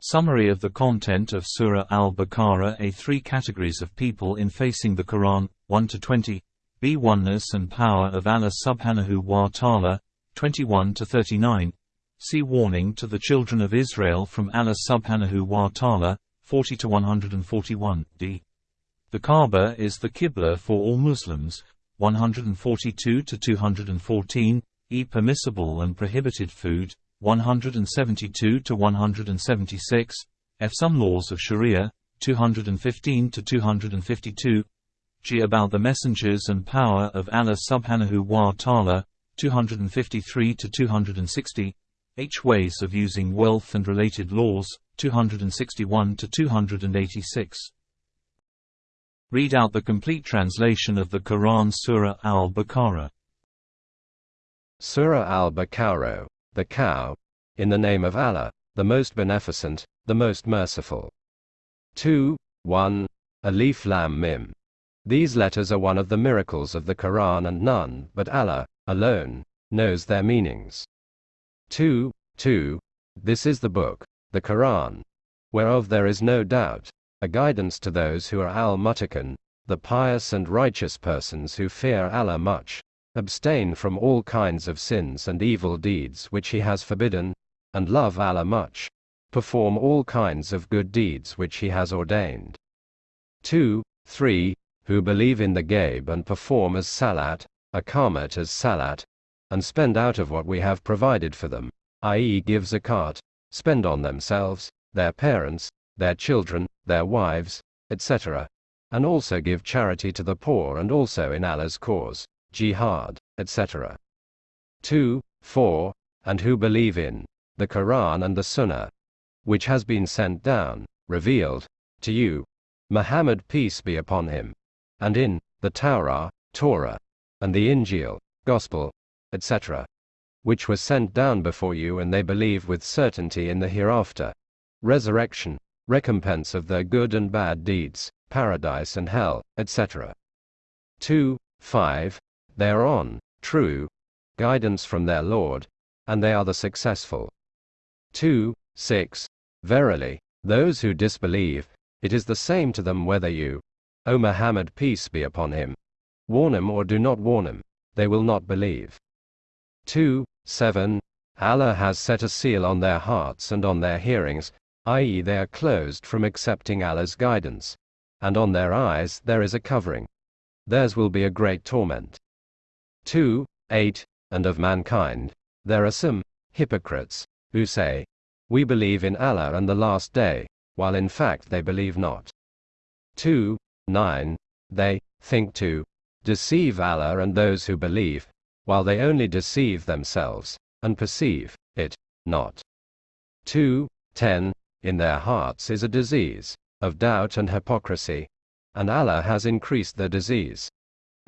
Summary of the content of Surah Al-Baqarah A three categories of people in facing the Quran, 1 to 20, B. Oneness and power of Allah subhanahu wa ta'ala, 21–39 See warning to the children of Israel from Allah subhanahu wa ta'ala, 40 to 141, d. The Kaaba is the Qibla for all Muslims, 142 to 214, e. Permissible and prohibited food, 172 to 176, f. Some laws of Sharia, 215 to 252, g. About the messengers and power of Allah subhanahu wa ta'ala, 253 to 260, h. Ways of using wealth and related laws, 261 to 286. Read out the complete translation of the Quran Surah Al-Baqarah. Surah Al-Baqarah the cow, in the name of Allah, the most beneficent, the most merciful. 2. 1. Alif Lam Mim. These letters are one of the miracles of the Quran and none but Allah, alone, knows their meanings. 2. 2. This is the book, the Quran, whereof there is no doubt, a guidance to those who are al-muttaqin, the pious and righteous persons who fear Allah much, abstain from all kinds of sins and evil deeds which he has forbidden, and love Allah much, perform all kinds of good deeds which he has ordained. 2. 3. Who believe in the Ghaib and perform as Salat, Aqamat as Salat, and spend out of what we have provided for them, i.e. give zakat, spend on themselves, their parents, their children, their wives, etc., and also give charity to the poor and also in Allah's cause jihad, etc. 2. 4. And who believe in the Quran and the Sunnah, which has been sent down, revealed, to you, Muhammad peace be upon him, and in the Torah, Torah, and the Injil, Gospel, etc., which was sent down before you and they believe with certainty in the hereafter, resurrection, recompense of their good and bad deeds, paradise and hell, etc. 2. 5. They are on true guidance from their Lord, and they are the successful. 2. 6. Verily, those who disbelieve, it is the same to them whether you, O Muhammad peace be upon him, warn them or do not warn them, they will not believe. 2. 7. Allah has set a seal on their hearts and on their hearings, i.e. they are closed from accepting Allah's guidance, and on their eyes there is a covering. Theirs will be a great torment. 2, 8, and of mankind, there are some hypocrites who say, We believe in Allah and the last day, while in fact they believe not. 2, 9, they think to deceive Allah and those who believe, while they only deceive themselves, and perceive it not. 2, 10, in their hearts is a disease of doubt and hypocrisy, and Allah has increased the disease.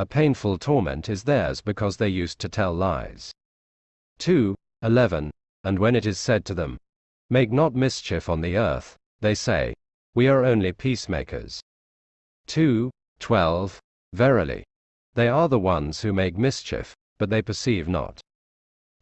A painful torment is theirs because they used to tell lies. 2. 11. And when it is said to them, Make not mischief on the earth, they say, We are only peacemakers. 2. 12. Verily. They are the ones who make mischief, but they perceive not.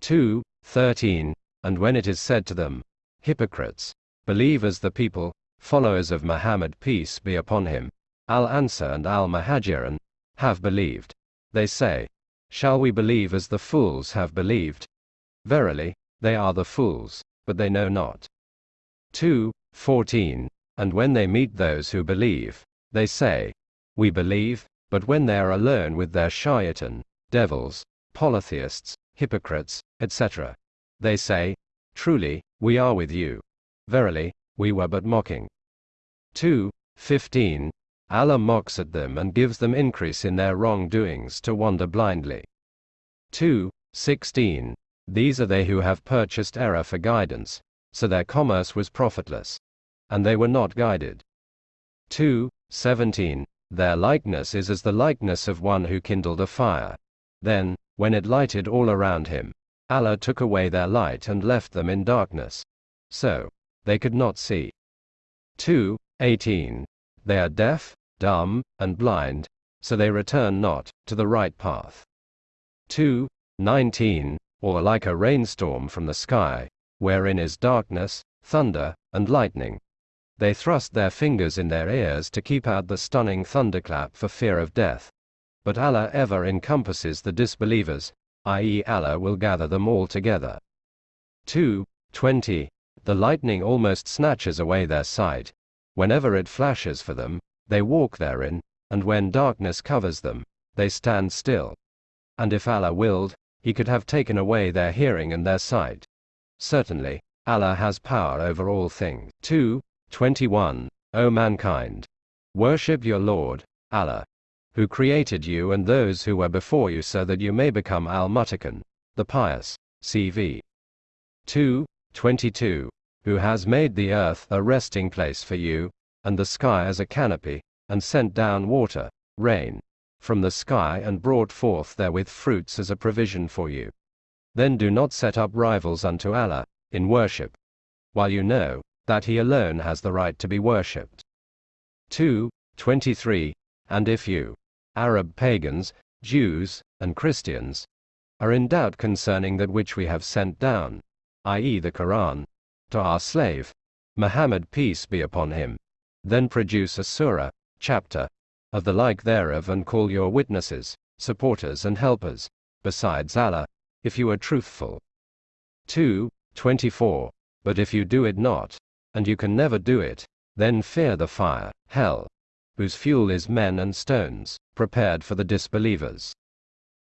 2. 13. And when it is said to them, Hypocrites, believe as the people, followers of Muhammad peace be upon him, Al-Ansar and Al-Muhajirin, have believed. They say, Shall we believe as the fools have believed? Verily, they are the fools, but they know not. 2. 14. And when they meet those who believe, they say, We believe, but when they are alone with their shaitan, devils, polytheists, hypocrites, etc., they say, Truly, we are with you. Verily, we were but mocking. 2. 15. Allah mocks at them and gives them increase in their wrongdoings to wander blindly. 2. 16. These are they who have purchased error for guidance, so their commerce was profitless. And they were not guided. 2. 17. Their likeness is as the likeness of one who kindled a fire. Then, when it lighted all around him, Allah took away their light and left them in darkness. So, they could not see. 2. 18. They are deaf, dumb, and blind, so they return not to the right path. 2. 19. Or like a rainstorm from the sky, wherein is darkness, thunder, and lightning. They thrust their fingers in their ears to keep out the stunning thunderclap for fear of death. But Allah ever encompasses the disbelievers, i.e., Allah will gather them all together. 2. 20. The lightning almost snatches away their sight. Whenever it flashes for them, they walk therein, and when darkness covers them, they stand still. And if Allah willed, He could have taken away their hearing and their sight. Certainly, Allah has power over all things. 2. 21. O mankind! Worship your Lord, Allah, who created you and those who were before you so that you may become Al Muttaqin, the pious. CV. 2. 22. Who has made the earth a resting place for you, and the sky as a canopy, and sent down water, rain, from the sky and brought forth therewith fruits as a provision for you. Then do not set up rivals unto Allah, in worship, while you know, that He alone has the right to be worshipped. 2. 23. And if you, Arab pagans, Jews, and Christians, are in doubt concerning that which we have sent down, i.e., the Quran, to our slave, Muhammad peace be upon him, then produce a surah, chapter, of the like thereof and call your witnesses, supporters and helpers, besides Allah, if you are truthful. 2. 24. But if you do it not, and you can never do it, then fear the fire, hell, whose fuel is men and stones, prepared for the disbelievers.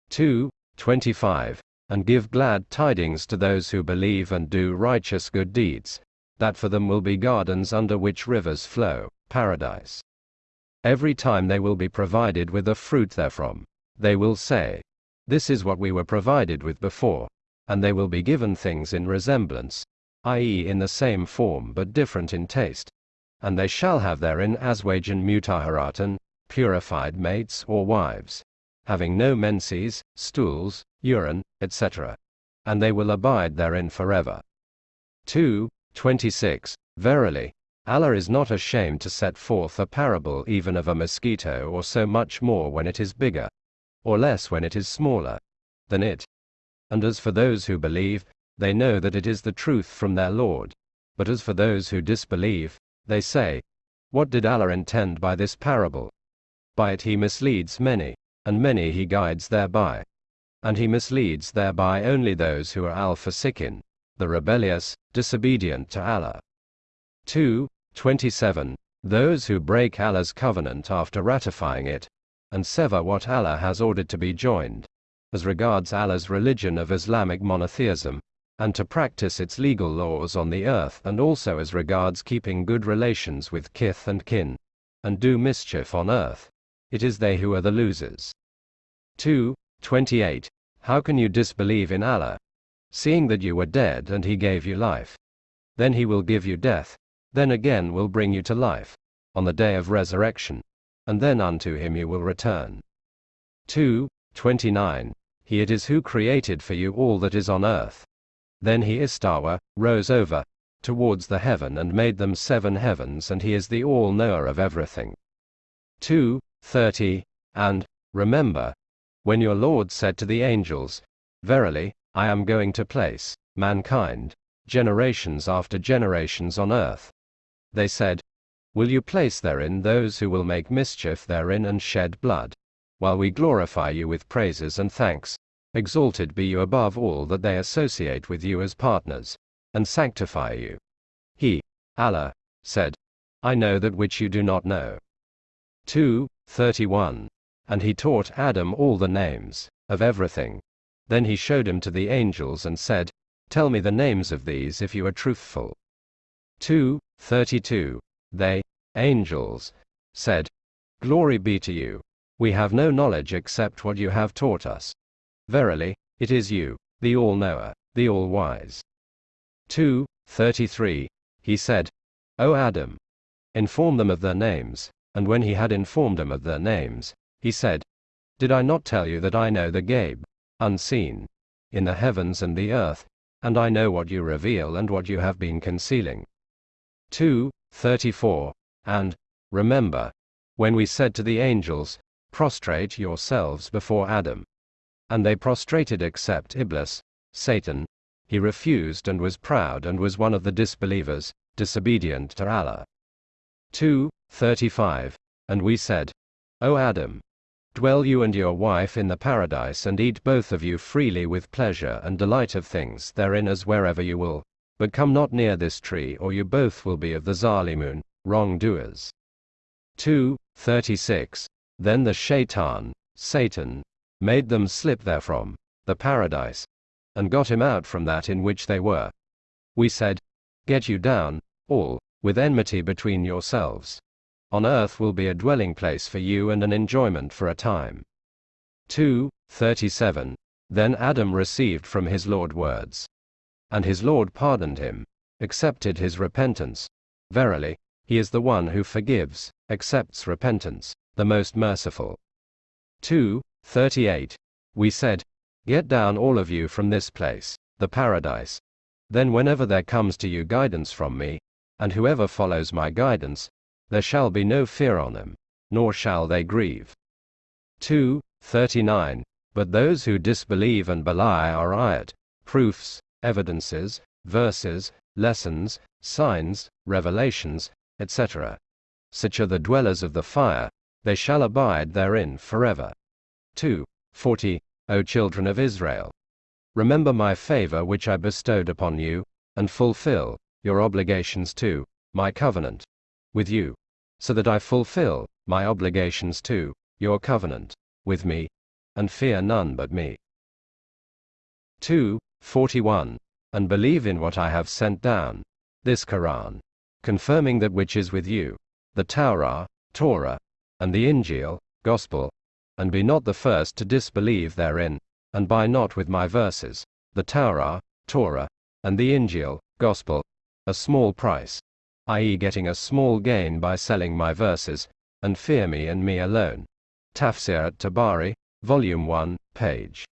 2. 25. And give glad tidings to those who believe and do righteous good deeds, that for them will be gardens under which rivers flow, paradise. Every time they will be provided with a fruit therefrom, they will say, This is what we were provided with before, and they will be given things in resemblance, i.e., in the same form but different in taste. And they shall have therein Azwajan Mutahharatan, purified mates or wives, having no menses, stools, urine, etc. And they will abide therein forever. 2. 26. Verily, Allah is not ashamed to set forth a parable even of a mosquito or so much more when it is bigger, or less when it is smaller, than it. And as for those who believe, they know that it is the truth from their Lord. But as for those who disbelieve, they say, What did Allah intend by this parable? By it he misleads many, and many he guides thereby. And he misleads thereby only those who are al-fasikin, the rebellious, disobedient to Allah. 2. 27. Those who break Allah's covenant after ratifying it, and sever what Allah has ordered to be joined, as regards Allah's religion of Islamic monotheism, and to practice its legal laws on the earth and also as regards keeping good relations with kith and kin, and do mischief on earth. It is they who are the losers. 2. 28. How can you disbelieve in Allah? Seeing that you were dead and He gave you life. Then He will give you death, then again will bring you to life, on the day of resurrection, and then unto him you will return. 2. 29. He it is who created for you all that is on earth. Then he Istawa, rose over, towards the heaven and made them seven heavens and he is the all-knower of everything. 2. 30. And, remember, when your Lord said to the angels, Verily, I am going to place, mankind, generations after generations on earth, they said, Will you place therein those who will make mischief therein and shed blood? While we glorify you with praises and thanks, exalted be you above all that they associate with you as partners, and sanctify you. He, Allah, said, I know that which you do not know. 2. 31. And he taught Adam all the names, of everything. Then he showed him to the angels and said, Tell me the names of these if you are truthful. 2. 32. They, angels, said, Glory be to you. We have no knowledge except what you have taught us. Verily, it is you, the All-Knower, the All-Wise. 2. 33. He said, O Adam, inform them of their names, and when he had informed them of their names, he said, Did I not tell you that I know the Ghaib, unseen, in the heavens and the earth, and I know what you reveal and what you have been concealing. 2. 34. And, remember, when we said to the angels, Prostrate yourselves before Adam. And they prostrated except Iblis, Satan, he refused and was proud and was one of the disbelievers, disobedient to Allah. 2. 35. And we said, O Adam, dwell you and your wife in the paradise and eat both of you freely with pleasure and delight of things therein as wherever you will, but come not near this tree or you both will be of the Zalimun, wrongdoers. 2. 36. Then the shaitan, Satan, made them slip therefrom, the paradise, and got him out from that in which they were. We said, Get you down, all, with enmity between yourselves. On earth will be a dwelling place for you and an enjoyment for a time. 2. 37. Then Adam received from his Lord words. And his Lord pardoned him, accepted his repentance. Verily, he is the one who forgives, accepts repentance, the most merciful. 2. 38. We said, Get down all of you from this place, the paradise. Then whenever there comes to you guidance from me, and whoever follows my guidance, there shall be no fear on them, nor shall they grieve. 2. 39. But those who disbelieve and belie are ayat, proofs, evidences, verses, lessons, signs, revelations, etc. Such are the dwellers of the fire, they shall abide therein forever. 2. 40. O children of Israel. Remember my favor which I bestowed upon you, and fulfill your obligations to my covenant with you, so that I fulfill my obligations to your covenant with me, and fear none but me. 2. 41. And believe in what I have sent down, this Quran, confirming that which is with you, the Torah, Torah, and the Injil, Gospel, and be not the first to disbelieve therein, and buy not with my verses, the Torah, Torah, and the Injil, Gospel, a small price, i.e., getting a small gain by selling my verses, and fear me and me alone. Tafsir at Tabari, Volume 1, page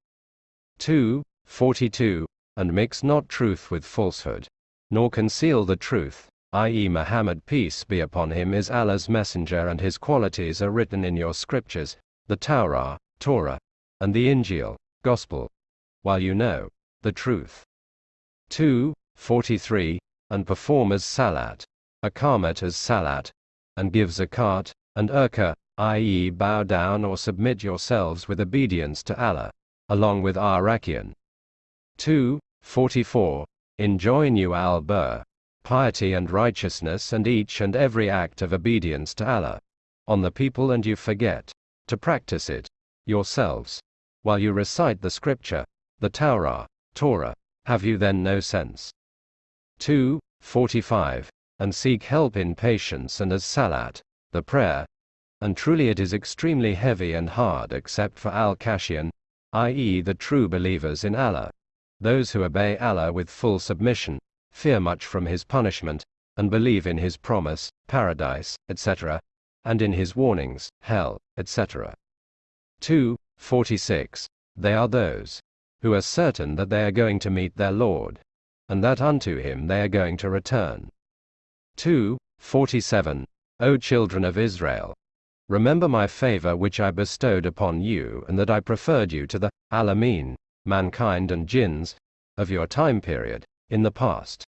2, 42, and mix not truth with falsehood, nor conceal the truth, i.e., Muhammad, peace be upon him, is Allah's messenger, and his qualities are written in your scriptures, the Torah, Torah, and the Injil, Gospel, while you know the truth. 2. 43. And perform as Salat, Akamat as Salat, and give Zakat, and Urka, i.e., bow down or submit yourselves with obedience to Allah, along with Arakian. 2. 44. Enjoin you al Bur, piety and righteousness, and each and every act of obedience to Allah, on the people, and you forget to practice it yourselves. While you recite the scripture, the Torah, Torah, have you then no sense? 2. 45. And seek help in patience and as salat, the prayer. And truly it is extremely heavy and hard except for al-Khashi'un, i.e. the true believers in Allah. Those who obey Allah with full submission, fear much from his punishment, and believe in his promise, paradise, etc., and in his warnings, hell, etc. 2. 46. They are those who are certain that they are going to meet their Lord, and that unto him they are going to return. 2. 47. O children of Israel, remember my favor which I bestowed upon you, and that I preferred you to the Alameen, mankind and jinns, of your time period, in the past.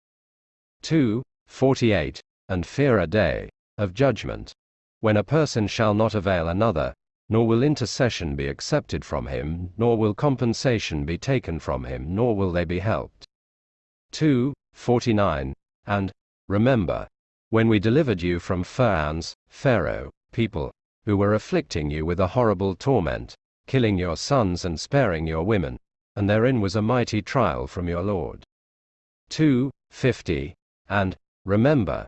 2. 48. And fear a day of judgment, when a person shall not avail another, nor will intercession be accepted from him, nor will compensation be taken from him, nor will they be helped. 2. 49. And, remember, when we delivered you from Pharaoh's, Pharaoh, people, who were afflicting you with a horrible torment, killing your sons and sparing your women, and therein was a mighty trial from your Lord. 2. 50. And, remember,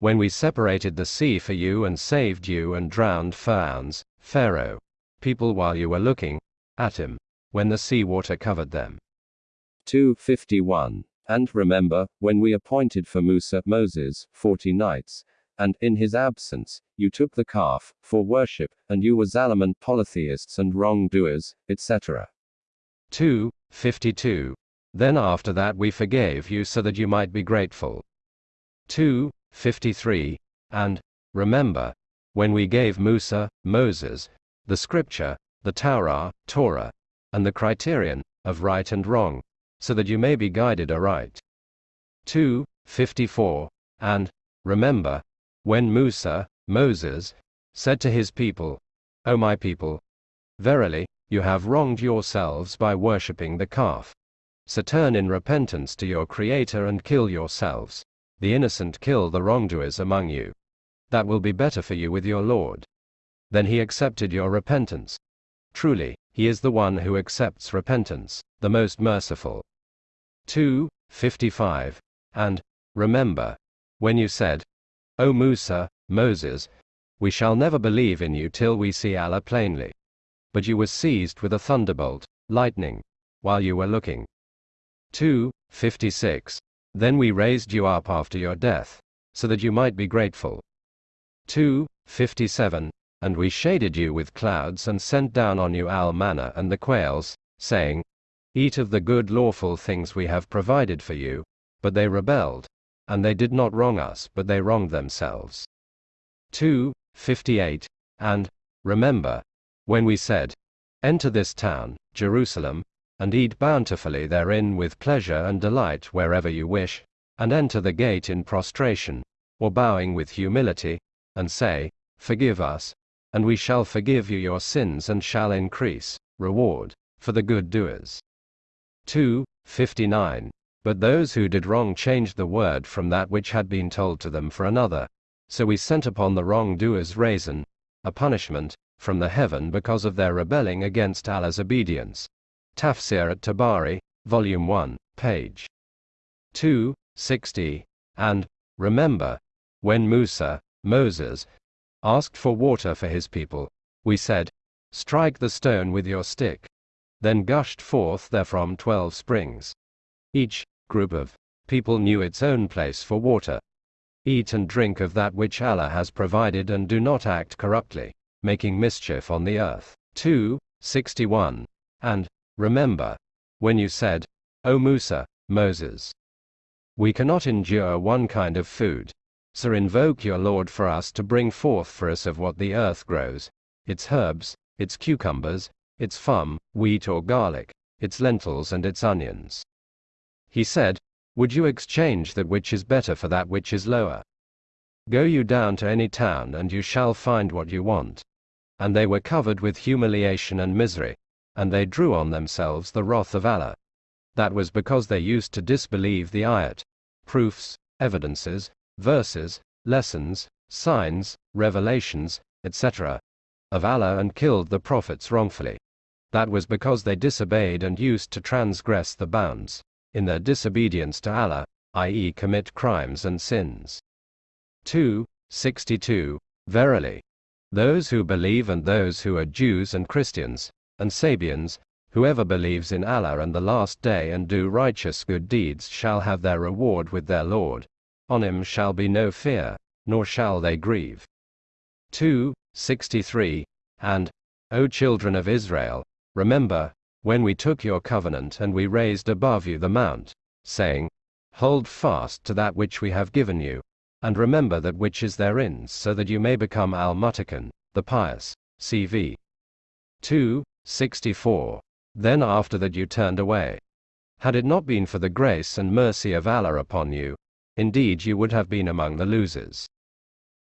when we separated the sea for you and saved you and drowned Pharaoh's, Pharaoh, people while you were looking at him, when the sea water covered them. 251. And remember, when we appointed for Musa, Moses, forty nights, and, in his absence, you took the calf, for worship, and you were Zalimun polytheists and wrongdoers, etc. 2. 52. Then after that we forgave you so that you might be grateful. 2. 53. And, remember, when we gave Musa, Moses, the scripture, the Torah, Torah, and the criterion of right and wrong, so that you may be guided aright. 2. 54. And, remember, when Musa, Moses, said to his people, O my people, verily, you have wronged yourselves by worshipping the calf. So turn in repentance to your Creator and kill yourselves. The innocent kill the wrongdoers among you. That will be better for you with your Lord. Then he accepted your repentance. Truly, he is the one who accepts repentance, the most merciful. 2. 55. And, remember, when you said, O Musa, Moses, we shall never believe in you till we see Allah plainly. But you were seized with a thunderbolt, lightning, while you were looking. 2. 56. Then we raised you up after your death, so that you might be grateful. 2. 57. And we shaded you with clouds and sent down on you al manna and the quails, saying, Eat of the good lawful things we have provided for you. But they rebelled, and they did not wrong us, but they wronged themselves. 2. 58. And, remember, when we said, Enter this town, Jerusalem, and eat bountifully therein with pleasure and delight wherever you wish, and enter the gate in prostration, or bowing with humility, and say, Forgive us, and we shall forgive you your sins and shall increase reward for the good doers. 2. 59. But those who did wrong changed the word from that which had been told to them for another. So we sent upon the wrongdoers raisin, a punishment, from the heaven because of their rebelling against Allah's obedience. Tafsir at Tabari, Volume 1, page 2, 60. And, remember, when Musa, Moses, asked for water for his people, we said, Strike the stone with your stick. Then gushed forth therefrom twelve springs. Each group of people knew its own place for water. Eat and drink of that which Allah has provided and do not act corruptly, making mischief on the earth. 2. 61. And, remember, when you said, O Musa, Moses, we cannot endure one kind of food, so invoke your Lord for us to bring forth for us of what the earth grows, its herbs, its cucumbers, its fum, wheat or garlic, its lentils and its onions. He said, Would you exchange that which is better for that which is lower? Go you down to any town and you shall find what you want. And they were covered with humiliation and misery, and they drew on themselves the wrath of Allah. That was because they used to disbelieve the ayat, proofs, evidences, verses, lessons, signs, revelations, etc., of Allah and killed the prophets wrongfully. That was because they disobeyed and used to transgress the bounds in their disobedience to Allah, i.e., commit crimes and sins. 2. 62. Verily, those who believe and those who are Jews and Christians, and Sabians, whoever believes in Allah and the last day and do righteous good deeds shall have their reward with their Lord. On him shall be no fear, nor shall they grieve. 2. 63. And, O children of Israel, remember, when we took your covenant and we raised above you the mount, saying, Hold fast to that which we have given you, and remember that which is therein, so that you may become al the pious. CV 2, 64. Then after that you turned away. Had it not been for the grace and mercy of Allah upon you, indeed you would have been among the losers.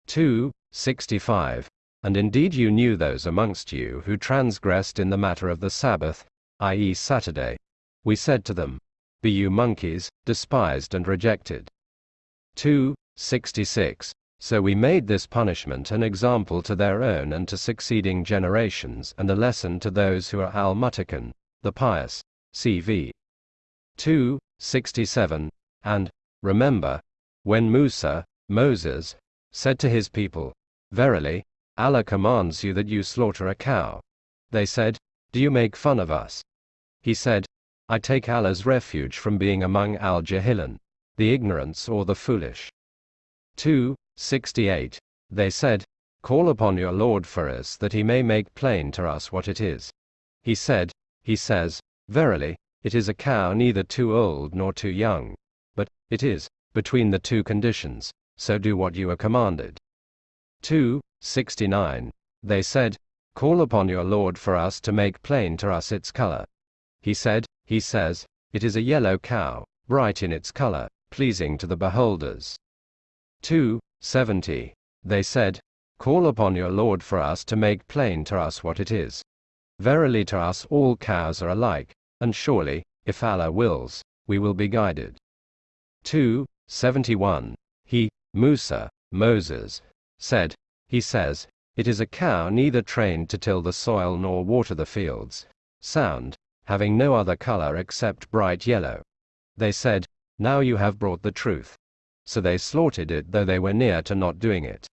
2, 65. And indeed you knew those amongst you who transgressed in the matter of the Sabbath, i.e., Saturday. We said to them, Be you monkeys, despised and rejected. 2. 66. So we made this punishment an example to their own and to succeeding generations, and a lesson to those who are al Muttaqun, the pious. CV 2. 67. And, remember, when Musa, Moses, said to his people, Verily, Allah commands you that you slaughter a cow. They said, Do you make fun of us? He said, I take Allah's refuge from being among al jahilin, the ignorance or the foolish. 2. 68. They said, Call upon your Lord for us that he may make plain to us what it is. He said, He says, Verily, it is a cow neither too old nor too young. But, it is, between the two conditions, so do what you are commanded. 2. 69. They said, Call upon your Lord for us to make plain to us its color. He said, He says, It is a yellow cow, bright in its color, pleasing to the beholders. 2. 70. They said, Call upon your Lord for us to make plain to us what it is. Verily to us all cows are alike, and surely, if Allah wills, we will be guided. 2. 71. He, Musa, Moses, said, He says, It is a cow neither trained to till the soil nor water the fields, sound, having no other color except bright yellow. They said, Now you have brought the truth. So they slaughtered it though they were near to not doing it.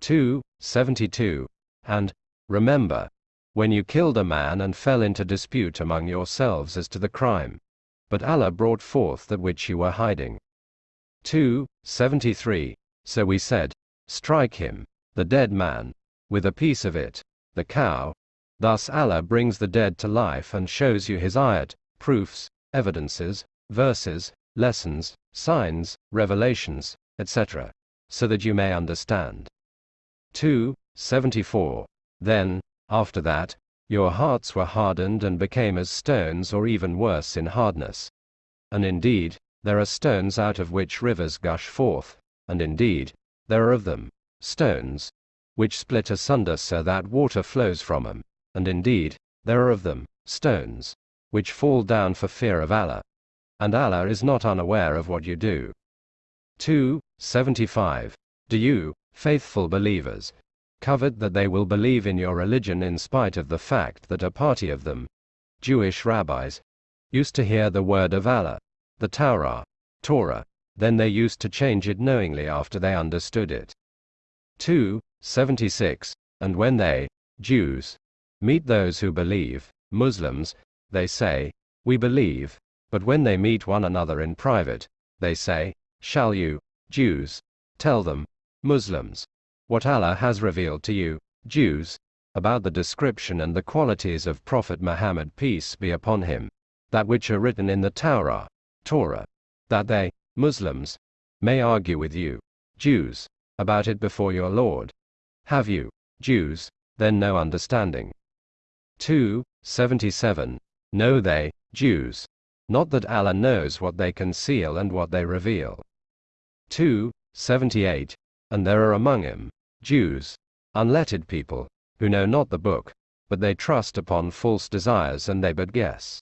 2. 72. And, remember, when you killed a man and fell into dispute among yourselves as to the crime. But Allah brought forth that which you were hiding. 2. 73. So we said, Strike him, the dead man, with a piece of it, the cow. Thus Allah brings the dead to life and shows you his ayat, proofs, evidences, verses, lessons, signs, revelations, etc., so that you may understand. 2. 74. Then, after that, your hearts were hardened and became as stones or even worse in hardness. And indeed, there are stones out of which rivers gush forth, and indeed, there are of them, stones, which split asunder so that water flows from them, and indeed, there are of them, stones, which fall down for fear of Allah. And Allah is not unaware of what you do. 2. 75. Do you, faithful believers, covet that they will believe in your religion in spite of the fact that a party of them, Jewish rabbis, used to hear the word of Allah, the Torah, Torah, then they used to change it knowingly after they understood it. 2. 76. And when they, Jews, meet those who believe, Muslims, they say, We believe, but when they meet one another in private, they say, Shall you, Jews, tell them, Muslims, what Allah has revealed to you, Jews, about the description and the qualities of Prophet Muhammad peace be upon him, that which are written in the Torah, Torah, that they, Muslims, may argue with you, Jews, about it before your Lord. Have you, Jews, then no understanding? 2. 77. Know they, Jews, not that Allah knows what they conceal and what they reveal. 2. 78. And there are among him, Jews, unlettered people, who know not the book, but they trust upon false desires and they but guess.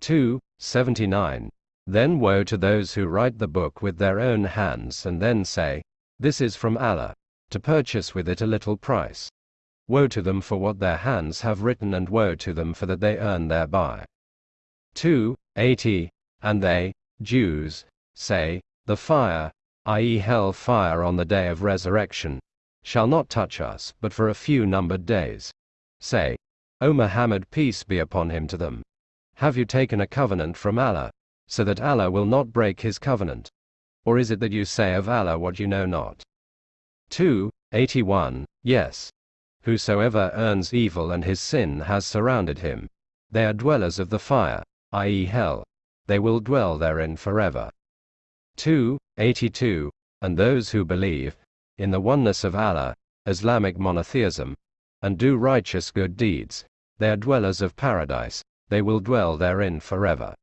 2. 79. Then woe to those who write the book with their own hands and then say, This is from Allah, to purchase with it a little price. Woe to them for what their hands have written and woe to them for that they earn thereby. 2. 80. And they, Jews, say, The fire, i.e., hell fire on the day of resurrection, shall not touch us but for a few numbered days. Say, O Muhammad peace be upon him to them. Have you taken a covenant from Allah, so that Allah will not break his covenant? Or is it that you say of Allah what you know not? 2. 81. Yes. Whosoever earns evil and his sin has surrounded him. They are dwellers of the fire, i.e., hell. They will dwell therein forever. 2. 82. And those who believe, in the oneness of Allah, Islamic monotheism, and do righteous good deeds, they are dwellers of paradise, they will dwell therein forever.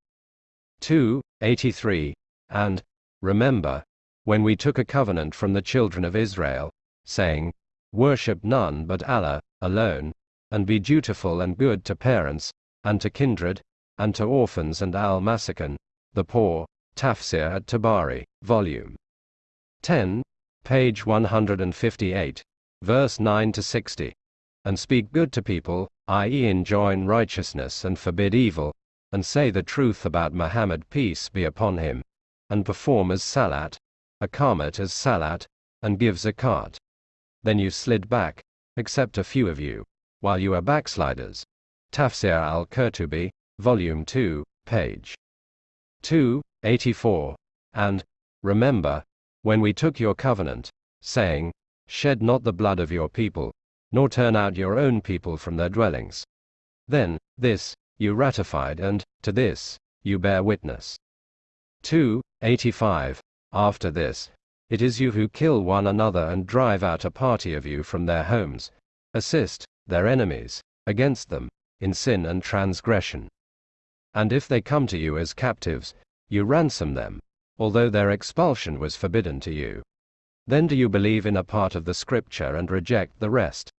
2. 83. And, remember, when we took a covenant from the children of Israel, saying, Worship none but Allah, alone, and be dutiful and good to parents, and to kindred, and to orphans and al masakin, the poor, Tafsir at Tabari, Volume 10, page 158, verse 9 to 60. And speak good to people, i.e., enjoin righteousness and forbid evil, and say the truth about Muhammad peace be upon him, and perform as salat, Aqamat as salat, and give zakat. Then you slid back, except a few of you, while you are backsliders. Tafsir al-Qurtubi, Volume 2, page 284. And, remember, when we took your covenant, saying, Shed not the blood of your people, nor turn out your own people from their dwellings. Then, this, you ratified, and, to this, you bear witness. 2. 85. After this, it is you who kill one another and drive out a party of you from their homes, assist, their enemies, against them, in sin and transgression. And if they come to you as captives, you ransom them, although their expulsion was forbidden to you. Then do you believe in a part of the scripture and reject the rest?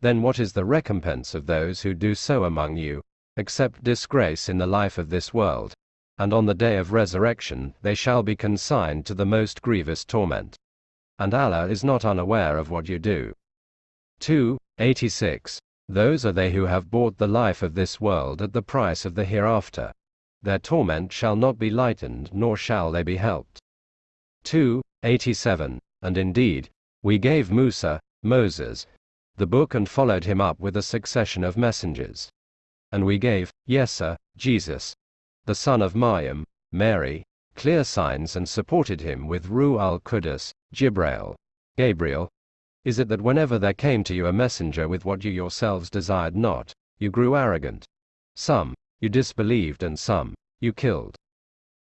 Then what is the recompense of those who do so among you, except disgrace in the life of this world? And on the day of resurrection they shall be consigned to the most grievous torment. And Allah is not unaware of what you do. 2. 86. Those are they who have bought the life of this world at the price of the hereafter. Their torment shall not be lightened, nor shall they be helped. 2. 87. And indeed, we gave Musa, Moses, the book and followed him up with a succession of messengers. And we gave, Yesa, Jesus, the son of Maryam, Mary, clear signs and supported him with Ruh al Qudus, Jibrail, Gabriel, is it that whenever there came to you a messenger with what you yourselves desired not, you grew arrogant? Some, you disbelieved and some, you killed.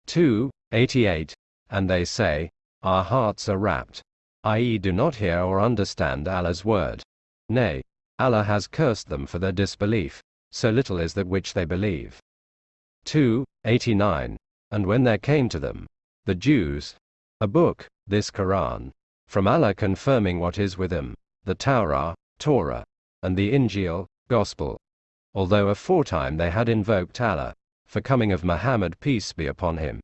2. 88. And they say, Our hearts are wrapped, i.e., do not hear or understand Allah's word. Nay, Allah has cursed them for their disbelief, so little is that which they believe. 2. 89. And when there came to them, the Jews, a book, this Quran, from Allah confirming what is with him, the Torah, Torah, and the Injil, Gospel. Although aforetime they had invoked Allah, for coming of Muhammad peace be upon him,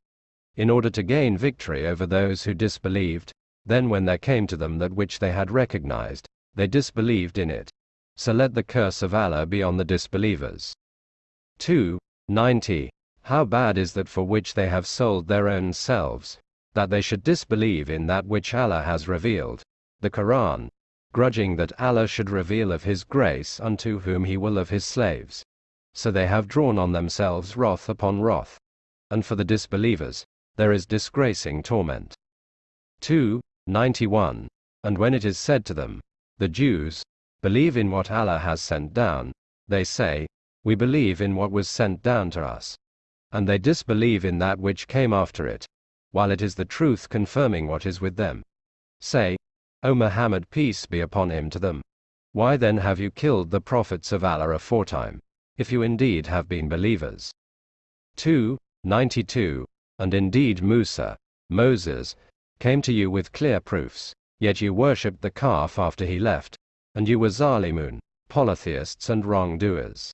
in order to gain victory over those who disbelieved, then when there came to them that which they had recognized, they disbelieved in it. So let the curse of Allah be on the disbelievers. 2. 90. How bad is that for which they have sold their own selves, that they should disbelieve in that which Allah has revealed, the Quran, grudging that Allah should reveal of His grace unto whom He will of His slaves. So they have drawn on themselves wrath upon wrath. And for the disbelievers, there is disgracing torment. 2. 91. And when it is said to them, the Jews, believe in what Allah has sent down, they say, we believe in what was sent down to us. And they disbelieve in that which came after it, while it is the truth confirming what is with them. Say, O Muhammad peace be upon him to them. Why then have you killed the prophets of Allah aforetime, if you indeed have been believers? 2. 92. And indeed Musa, Moses, came to you with clear proofs, yet you worshipped the calf after he left, and you were Zalimun, polytheists and wrongdoers.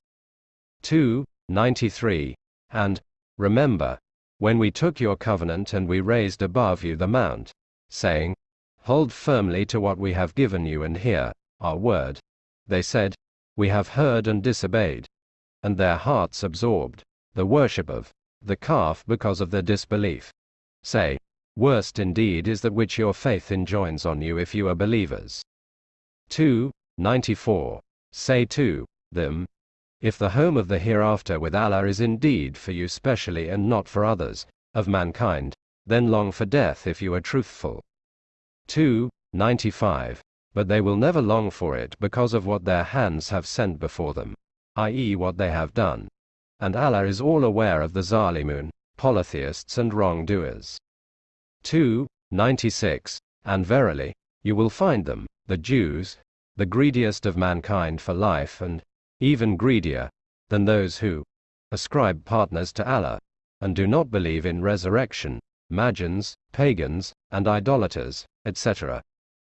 2. 93. And, remember, when we took your covenant and we raised above you the mount, saying, Hold firmly to what we have given you and hear our word. They said, We have heard and disobeyed. And their hearts absorbed the worship of the calf because of their disbelief. Say, Worst indeed is that which your faith enjoins on you if you are believers. 2. 94. Say to them, if the home of the hereafter with Allah is indeed for you specially and not for others, of mankind, then long for death if you are truthful. 2. 95. But they will never long for it because of what their hands have sent before them, i.e., what they have done. And Allah is all aware of the Zalimun, polytheists and wrongdoers. 2. 96. And verily, you will find them, the Jews, the greediest of mankind for life and, even greedier than those who ascribe partners to Allah and do not believe in resurrection, Magians, pagans, and idolaters, etc.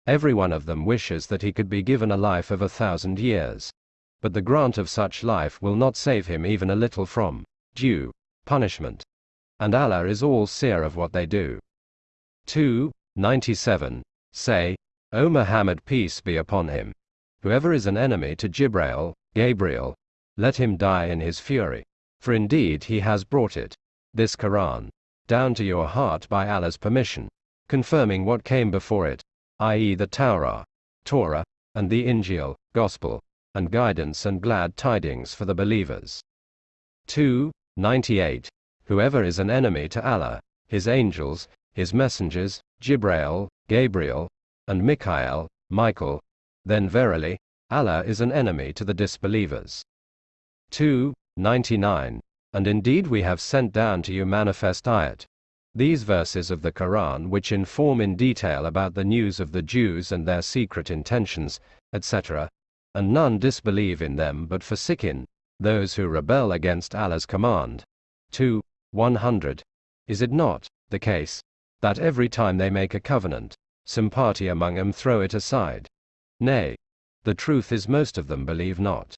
Every one of them wishes that he could be given a life of a thousand years. But the grant of such life will not save him even a little from due punishment. And Allah is all seer of what they do. 2. 97. Say, O Muhammad peace be upon him. Whoever is an enemy to Jibrail, Gabriel, let him die in his fury. For indeed he has brought it, this Quran, down to your heart by Allah's permission, confirming what came before it, i.e., the Torah, Torah, and the Injil, Gospel, and guidance and glad tidings for the believers. 2. 98. Whoever is an enemy to Allah, his angels, his messengers, Jibrail, Gabriel, and Michael, Michael, then verily, Allah is an enemy to the disbelievers. 2. 99. And indeed we have sent down to you manifest ayat. These verses of the Quran which inform in detail about the news of the Jews and their secret intentions, etc. And none disbelieve in them but Fasiqun, those who rebel against Allah's command, 2. 100. Is it not the case that every time they make a covenant, some party among them throw it aside? Nay, the truth is most of them believe not.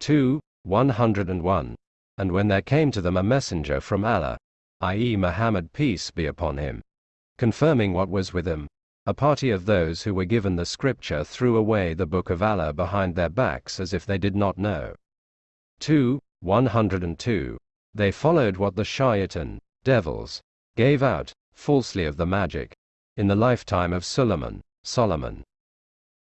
2. 101. And when there came to them a messenger from Allah, i.e., Muhammad, peace be upon him, confirming what was with him, a party of those who were given the scripture threw away the book of Allah behind their backs as if they did not know. 2. 102. They followed what the shaitan, devils, gave out, falsely of the magic, in the lifetime of Suleiman, Solomon.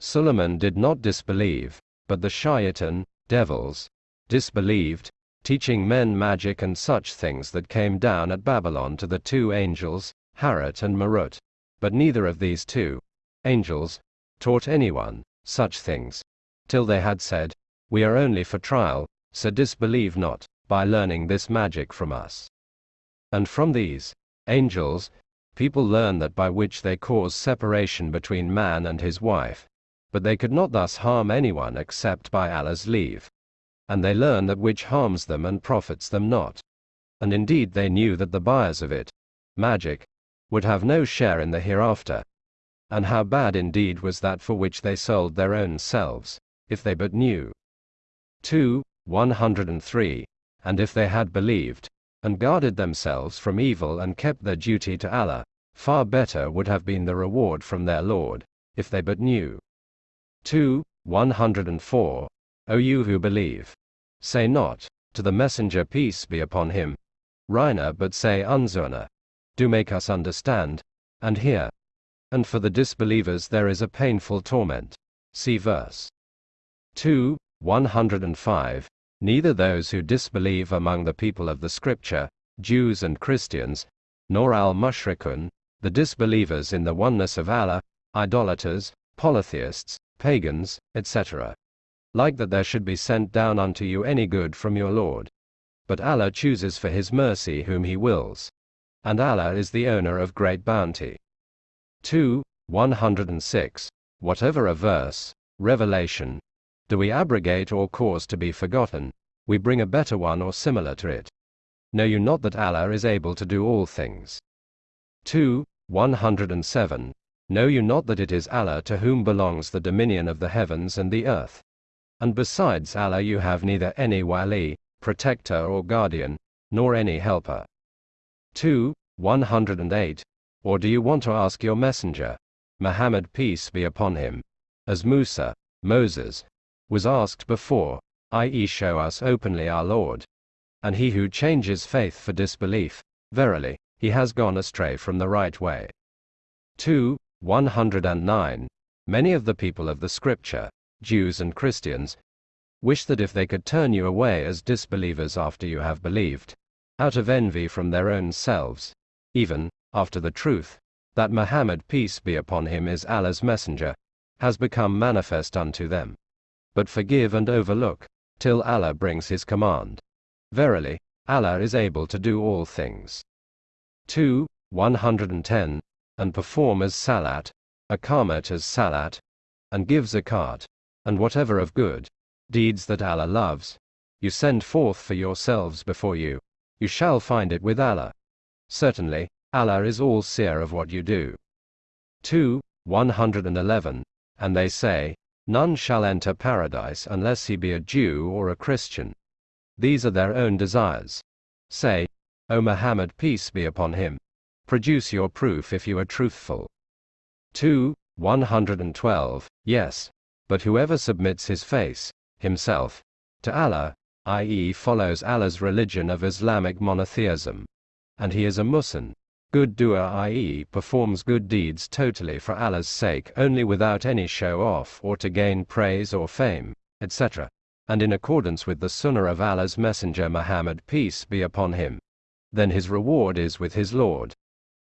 Suleiman did not disbelieve, but the shaitan, devils, disbelieved, teaching men magic and such things that came down at Babylon to the two angels, Harut and Marut. But neither of these two angels taught anyone such things, till they had said, We are only for trial, so disbelieve not, by learning this magic from us. And from these angels, people learn that by which they cause separation between man and his wife, but they could not thus harm anyone except by Allah's leave. And they learn that which harms them and profits them not. And indeed they knew that the buyers of it, magic, would have no share in the hereafter. And how bad indeed was that for which they sold their own selves, if they but knew. 2. 103. And if they had believed, and guarded themselves from evil and kept their duty to Allah, far better would have been the reward from their Lord, if they but knew. 2. 104. O you who believe, say not, to the messenger peace be upon him, Ra'ina but say unzurna, do make us understand, and hear. And for the disbelievers there is a painful torment. See verse 2, 105. Neither those who disbelieve among the people of the Scripture, Jews and Christians, nor al mushrikun, the disbelievers in the oneness of Allah, idolaters, polytheists, pagans, etc. Like that there should be sent down unto you any good from your Lord. But Allah chooses for His mercy whom He wills and Allah is the owner of great bounty. 2. 106. Whatever a verse, revelation, do we abrogate or cause to be forgotten, we bring a better one or similar to it. Know you not that Allah is able to do all things? 2. 107. Know you not that it is Allah to whom belongs the dominion of the heavens and the earth? And besides Allah you have neither any wali, protector or guardian, nor any helper. 2. 108. Or do you want to ask your messenger, Muhammad peace be upon him, as Musa, Moses, was asked before, i.e., show us openly our Lord? And he who changes faith for disbelief, verily, he has gone astray from the right way. 2. 109. Many of the people of the Scripture, Jews and Christians, wish that if they could turn you away as disbelievers after you have believed, out of envy from their own selves, even after the truth that Muhammad, peace be upon him, is Allah's messenger, has become manifest unto them. But forgive and overlook, till Allah brings his command. Verily, Allah is able to do all things. 2. 110. And perform as salat, akamat as salat, and give zakat, and whatever of good deeds that Allah loves, you send forth for yourselves before you, you shall find it with Allah. Certainly, Allah is all seer of what you do. 2. 111. And they say, None shall enter paradise unless he be a Jew or a Christian. These are their own desires. Say, O Muhammad, peace be upon him, produce your proof if you are truthful. 2. 112. Yes, but whoever submits his face, himself, to Allah, i.e., follows Allah's religion of Islamic monotheism. And he is a Muslim. Good doer, i.e., performs good deeds totally for Allah's sake only without any show off or to gain praise or fame, etc. And in accordance with the Sunnah of Allah's Messenger Muhammad, peace be upon him. Then his reward is with his Lord.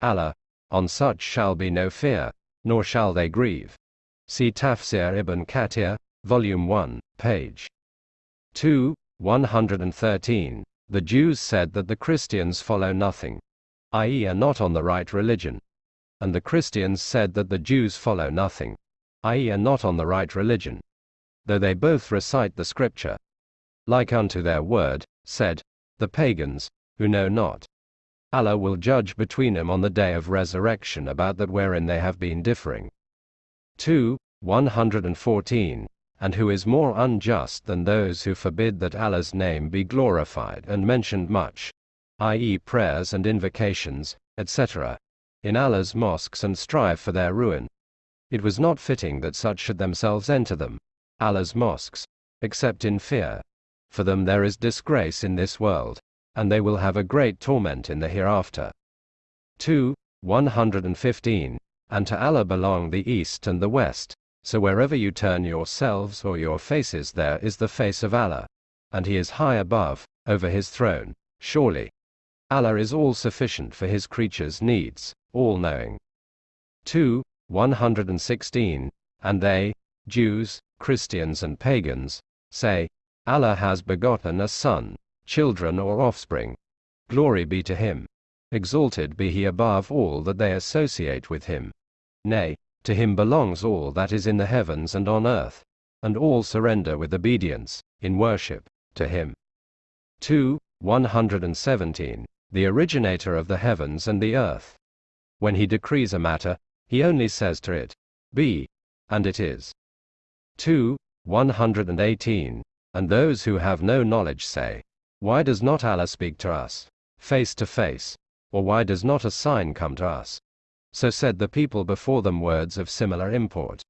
Allah, on such shall be no fear, nor shall they grieve. See Tafsir ibn Kathir, Volume 1, page 2. 113. The Jews said that the Christians follow nothing, i.e., are not on the right religion. And the Christians said that the Jews follow nothing, i.e., are not on the right religion. Though they both recite the scripture. like unto their word, said, the pagans, who know not. Allah will judge between them on the day of resurrection about that wherein they have been differing. 2. 114. And who is more unjust than those who forbid that Allah's name be glorified and mentioned much, i.e., prayers and invocations, etc., in Allah's mosques and strive for their ruin? It was not fitting that such should themselves enter them, Allah's mosques, except in fear. For them there is disgrace in this world, and they will have a great torment in the hereafter. 2. 115. And to Allah belong the east and the west, so wherever you turn yourselves or your faces there is the face of Allah, and He is high above, over His throne, surely. Allah is all sufficient for His creatures' needs, all knowing. 2. 116. And they, Jews, Christians and pagans, say, Allah has begotten a son, children or offspring. Glory be to him. Exalted be he above all that they associate with him. Nay, to him belongs all that is in the heavens and on earth, and all surrender with obedience, in worship, to him. 2. 117. The originator of the heavens and the earth. When he decrees a matter, he only says to it, Be, and it is. 2. 118. And those who have no knowledge say, Why does not Allah speak to us, face to face, or why does not a sign come to us? So said the people before them words of similar import.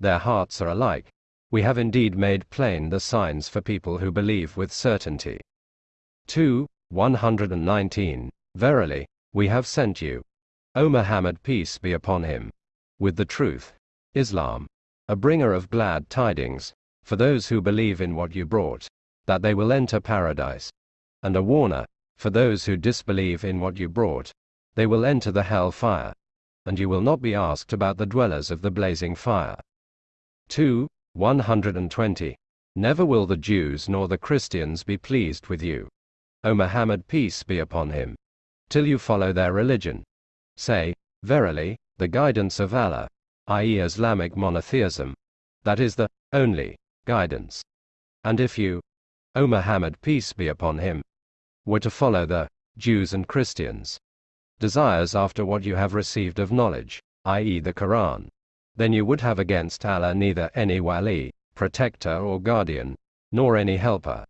Their hearts are alike. We have indeed made plain the signs for people who believe with certainty. 2. 119. Verily, we have sent you, O Muhammad, peace be upon him, with the truth, Islam, a bringer of glad tidings, for those who believe in what you brought, that they will enter paradise, and a warner, for those who disbelieve in what you brought, they will enter the hell fire, and you will not be asked about the dwellers of the blazing fire. 2. 120. Never will the Jews nor the Christians be pleased with you. O Muhammad, peace be upon him, till you follow their religion. Say, verily, the guidance of Allah, i.e., Islamic monotheism, that is the only guidance. And if you, O Muhammad, peace be upon him, were to follow the Jews and Christians, desires after what you have received of knowledge, i.e., the Quran, then you would have against Allah neither any wali, protector or guardian, nor any helper.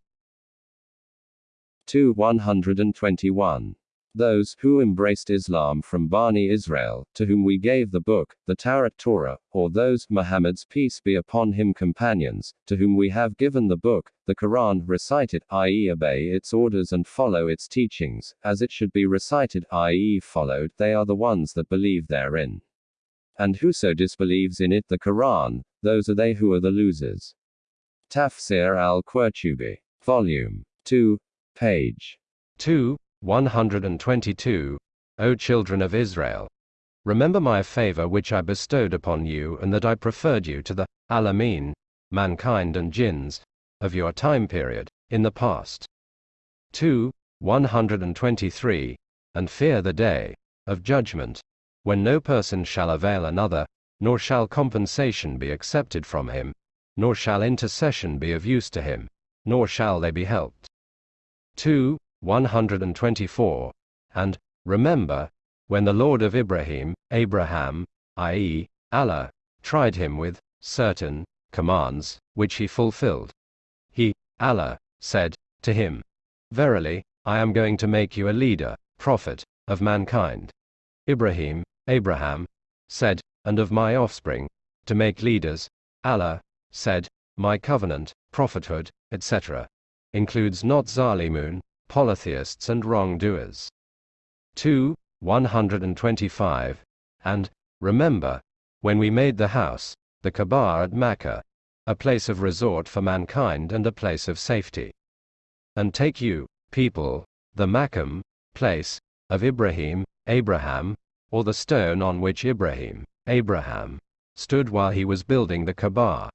2 121 those who embraced Islam from Bani Israel, to whom we gave the book, the Taurat Torah, or those, Muhammad's peace be upon him companions, to whom we have given the book, the Quran, recite it, i.e., obey its orders and follow its teachings, as it should be recited, i.e., followed, they are the ones that believe therein. And whoso disbelieves in it, the Quran, those are they who are the losers. Tafsir al Qurtubi, Volume 2, page 2. 122. O children of Israel! Remember my favor which I bestowed upon you and that I preferred you to the Alameen, mankind and jinns, of your time period, in the past. 2. 123. And fear the day of judgment, when no person shall avail another, nor shall compensation be accepted from him, nor shall intercession be of use to him, nor shall they be helped. 2. 124. And, remember, when the Lord of Ibrahim, Abraham, i.e., Allah, tried him with certain commands, which he fulfilled. He, Allah, said to him, Verily, I am going to make you a leader, prophet, of mankind. Ibrahim, Abraham, said, and of my offspring, to make leaders. Allah, said, my covenant, prophethood, etc., includes not Zalimun, polytheists and wrongdoers. 2. 125. And, remember, when we made the house, the Kaaba at Mecca, a place of resort for mankind and a place of safety. And take you, people, the Makam, place, of Ibrahim, Abraham, or the stone on which Ibrahim, Abraham, stood while he was building the Kaaba,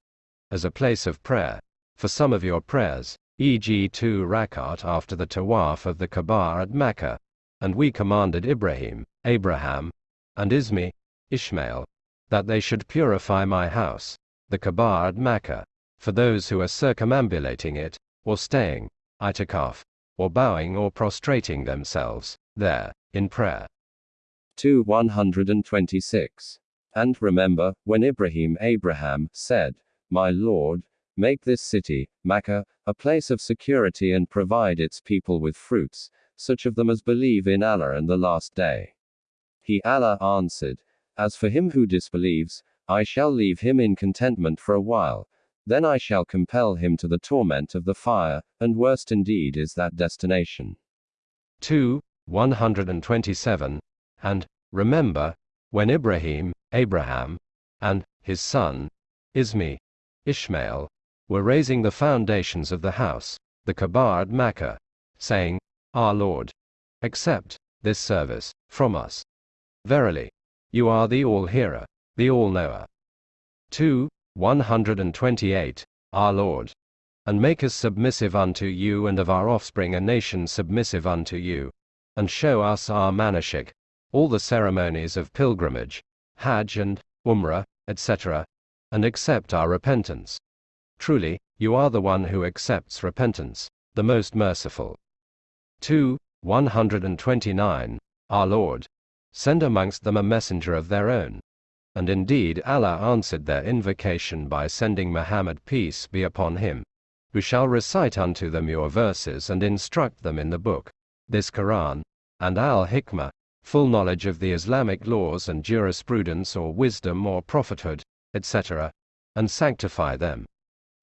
as a place of prayer, for some of your prayers, e.g. two rakat after the tawaf of the Kaaba at Mecca, and we commanded Ibrahim, Abraham, and Ismi, Ishmael, that they should purify my house, the Kaaba at Mecca, for those who are circumambulating it, or staying, itikaf, or bowing or prostrating themselves, there, in prayer. 2 126. And remember, when Ibrahim Abraham said, My Lord, make this city, Makkah, a place of security and provide its people with fruits, such of them as believe in Allah and the last day. He Allah answered, As for him who disbelieves, I shall leave him in contentment for a while, then I shall compel him to the torment of the fire, and worst indeed is that destination. 2 127. And, remember, when Ibrahim, Abraham, and his son, Ismi, Ishmael, were raising the foundations of the house, the Kaaba at Makkah, saying, Our Lord, accept this service from us. Verily, you are the all-hearer, the all-knower. 2 128. Our Lord, and make us submissive unto you and of our offspring a nation submissive unto you, and show us our manashik, all the ceremonies of pilgrimage, Hajj and Umrah, etc., and accept our repentance. Truly, you are the one who accepts repentance, the most merciful. 2 129. Our Lord, send amongst them a messenger of their own. And indeed Allah answered their invocation by sending Muhammad peace be upon him, who shall recite unto them your verses and instruct them in the book, this Quran, and al-Hikmah, full knowledge of the Islamic laws and jurisprudence or wisdom or prophethood, etc., and sanctify them.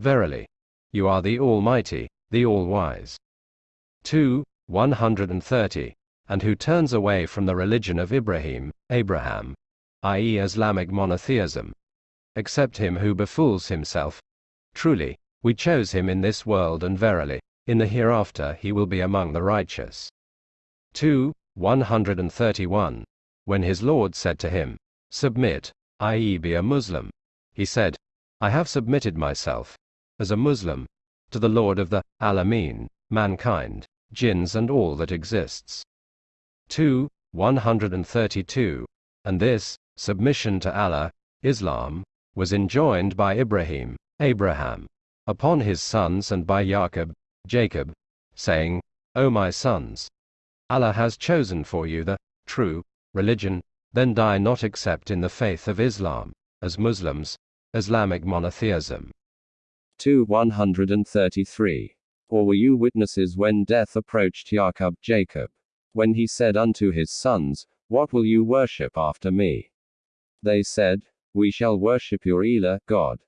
Verily, you are the Almighty, the All-Wise. 2 130. And who turns away from the religion of Ibrahim, Abraham, i.e., Islamic monotheism, except him who befools himself. Truly, we chose him in this world, and verily, in the hereafter he will be among the righteous. 2 131. When his Lord said to him, Submit, i.e., be a Muslim, he said, I have submitted myself, as a Muslim, to the Lord of the Alameen, mankind, jinns, and all that exists. 2 132. And this, submission to Allah, Islam, was enjoined by Ibrahim, Abraham, upon his sons and by Jacob, Jacob, saying, O my sons, Allah has chosen for you the true religion, then die not except in the faith of Islam, as Muslims, Islamic monotheism. 2 133. Or were you witnesses when death approached Jacob, Jacob? When he said unto his sons, What will you worship after me? They said, We shall worship your Elah, God.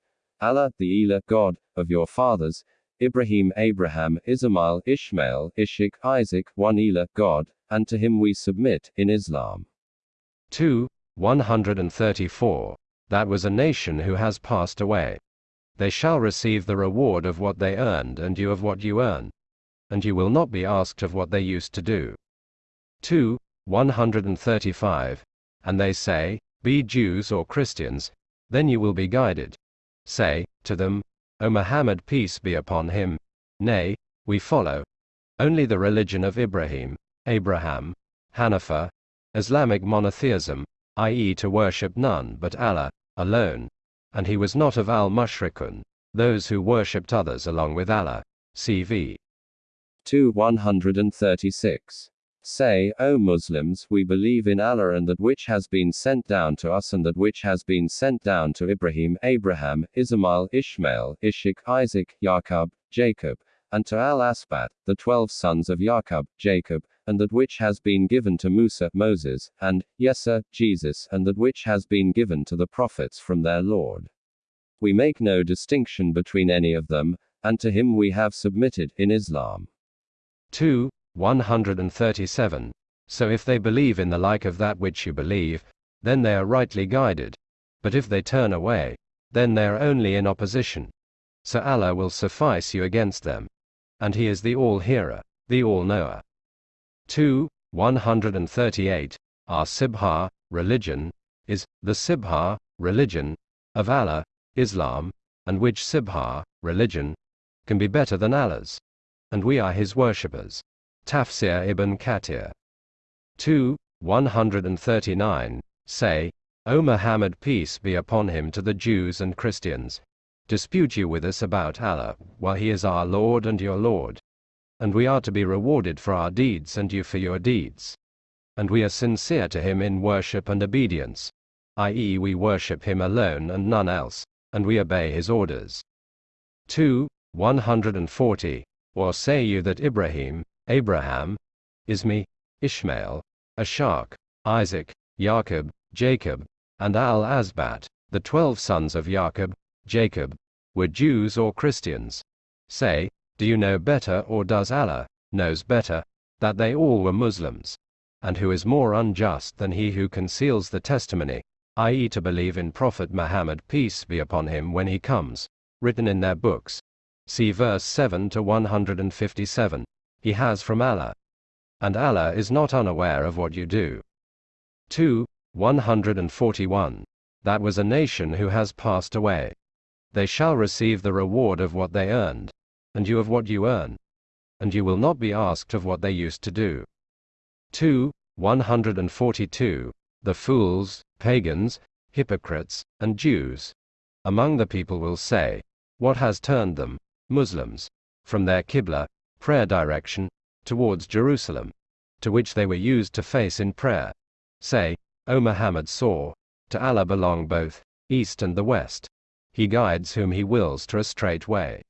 Allah, the Elah, God, of your fathers, Ibrahim, Abraham, Ismail, Ishmael, Ishak, Isaac, one Elah, God, and to him we submit, in Islam. 2 134. That was a nation who has passed away. They shall receive the reward of what they earned, and you of what you earn. And you will not be asked of what they used to do. 2 135. And they say, Be Jews or Christians, then you will be guided. Say, to them, O Muhammad peace be upon him, nay, we follow only the religion of Ibrahim, Abraham, Hanifa, Islamic monotheism, i.e. to worship none but Allah, alone, and he was not of al-mushrikun, those who worshipped others along with Allah. CV 2 136. Say, O Muslims, we believe in Allah and that which has been sent down to us and that which has been sent down to Ibrahim, Abraham, Ismail, Ishmael, Ishak, Isaac, Yaqub, Jacob, and to Al Asbat, the twelve sons of Yaqub, Jacob, and that which has been given to Musa, Moses, and Yesa, Jesus, and that which has been given to the prophets from their Lord. We make no distinction between any of them, and to him we have submitted, in Islam. 2 137. So if they believe in the like of that which you believe, then they are rightly guided. But if they turn away, then they are only in opposition. So Allah will suffice you against them. And He is the All-Hearer, the All-Knower. 2 138. Our Sibghah, religion, is the Sibghah, religion, of Allah, Islam, and which Sibghah, religion, can be better than Allah's. And we are His worshippers. Tafsir ibn Kathir. 2 139. Say, O Muhammad peace be upon him to the Jews and Christians. dispute you with us about Allah, while He is our Lord and your Lord. And we are to be rewarded for our deeds and you for your deeds. And we are sincere to Him in worship and obedience, i.e., we worship Him alone and none else, and we obey His orders. 2. 140. Or say you that Ibrahim, Abraham, Ismi, Ishmael, Ishaq, Isaac, Jacob, Jacob, and Al Asbat, the twelve sons of Jacob, Jacob, were Jews or Christians. Say, do you know better or does Allah, knows better, that they all were Muslims? And who is more unjust than he who conceals the testimony, i.e. to believe in Prophet Muhammad peace be upon him when he comes, written in their books. See verse 7 to 157. He has from Allah. And Allah is not unaware of what you do. 2. 141. That was a nation who has passed away they shall receive the reward of what they earned, and you of what you earn. And you will not be asked of what they used to do. 2. 142. The fools, pagans, hypocrites, and Jews among the people will say, What has turned them, Muslims, from their Qibla, prayer direction, towards Jerusalem, to which they were used to face in prayer? Say, O Muhammad saw, to Allah belong both, East and the West. He guides whom he wills to a straight way.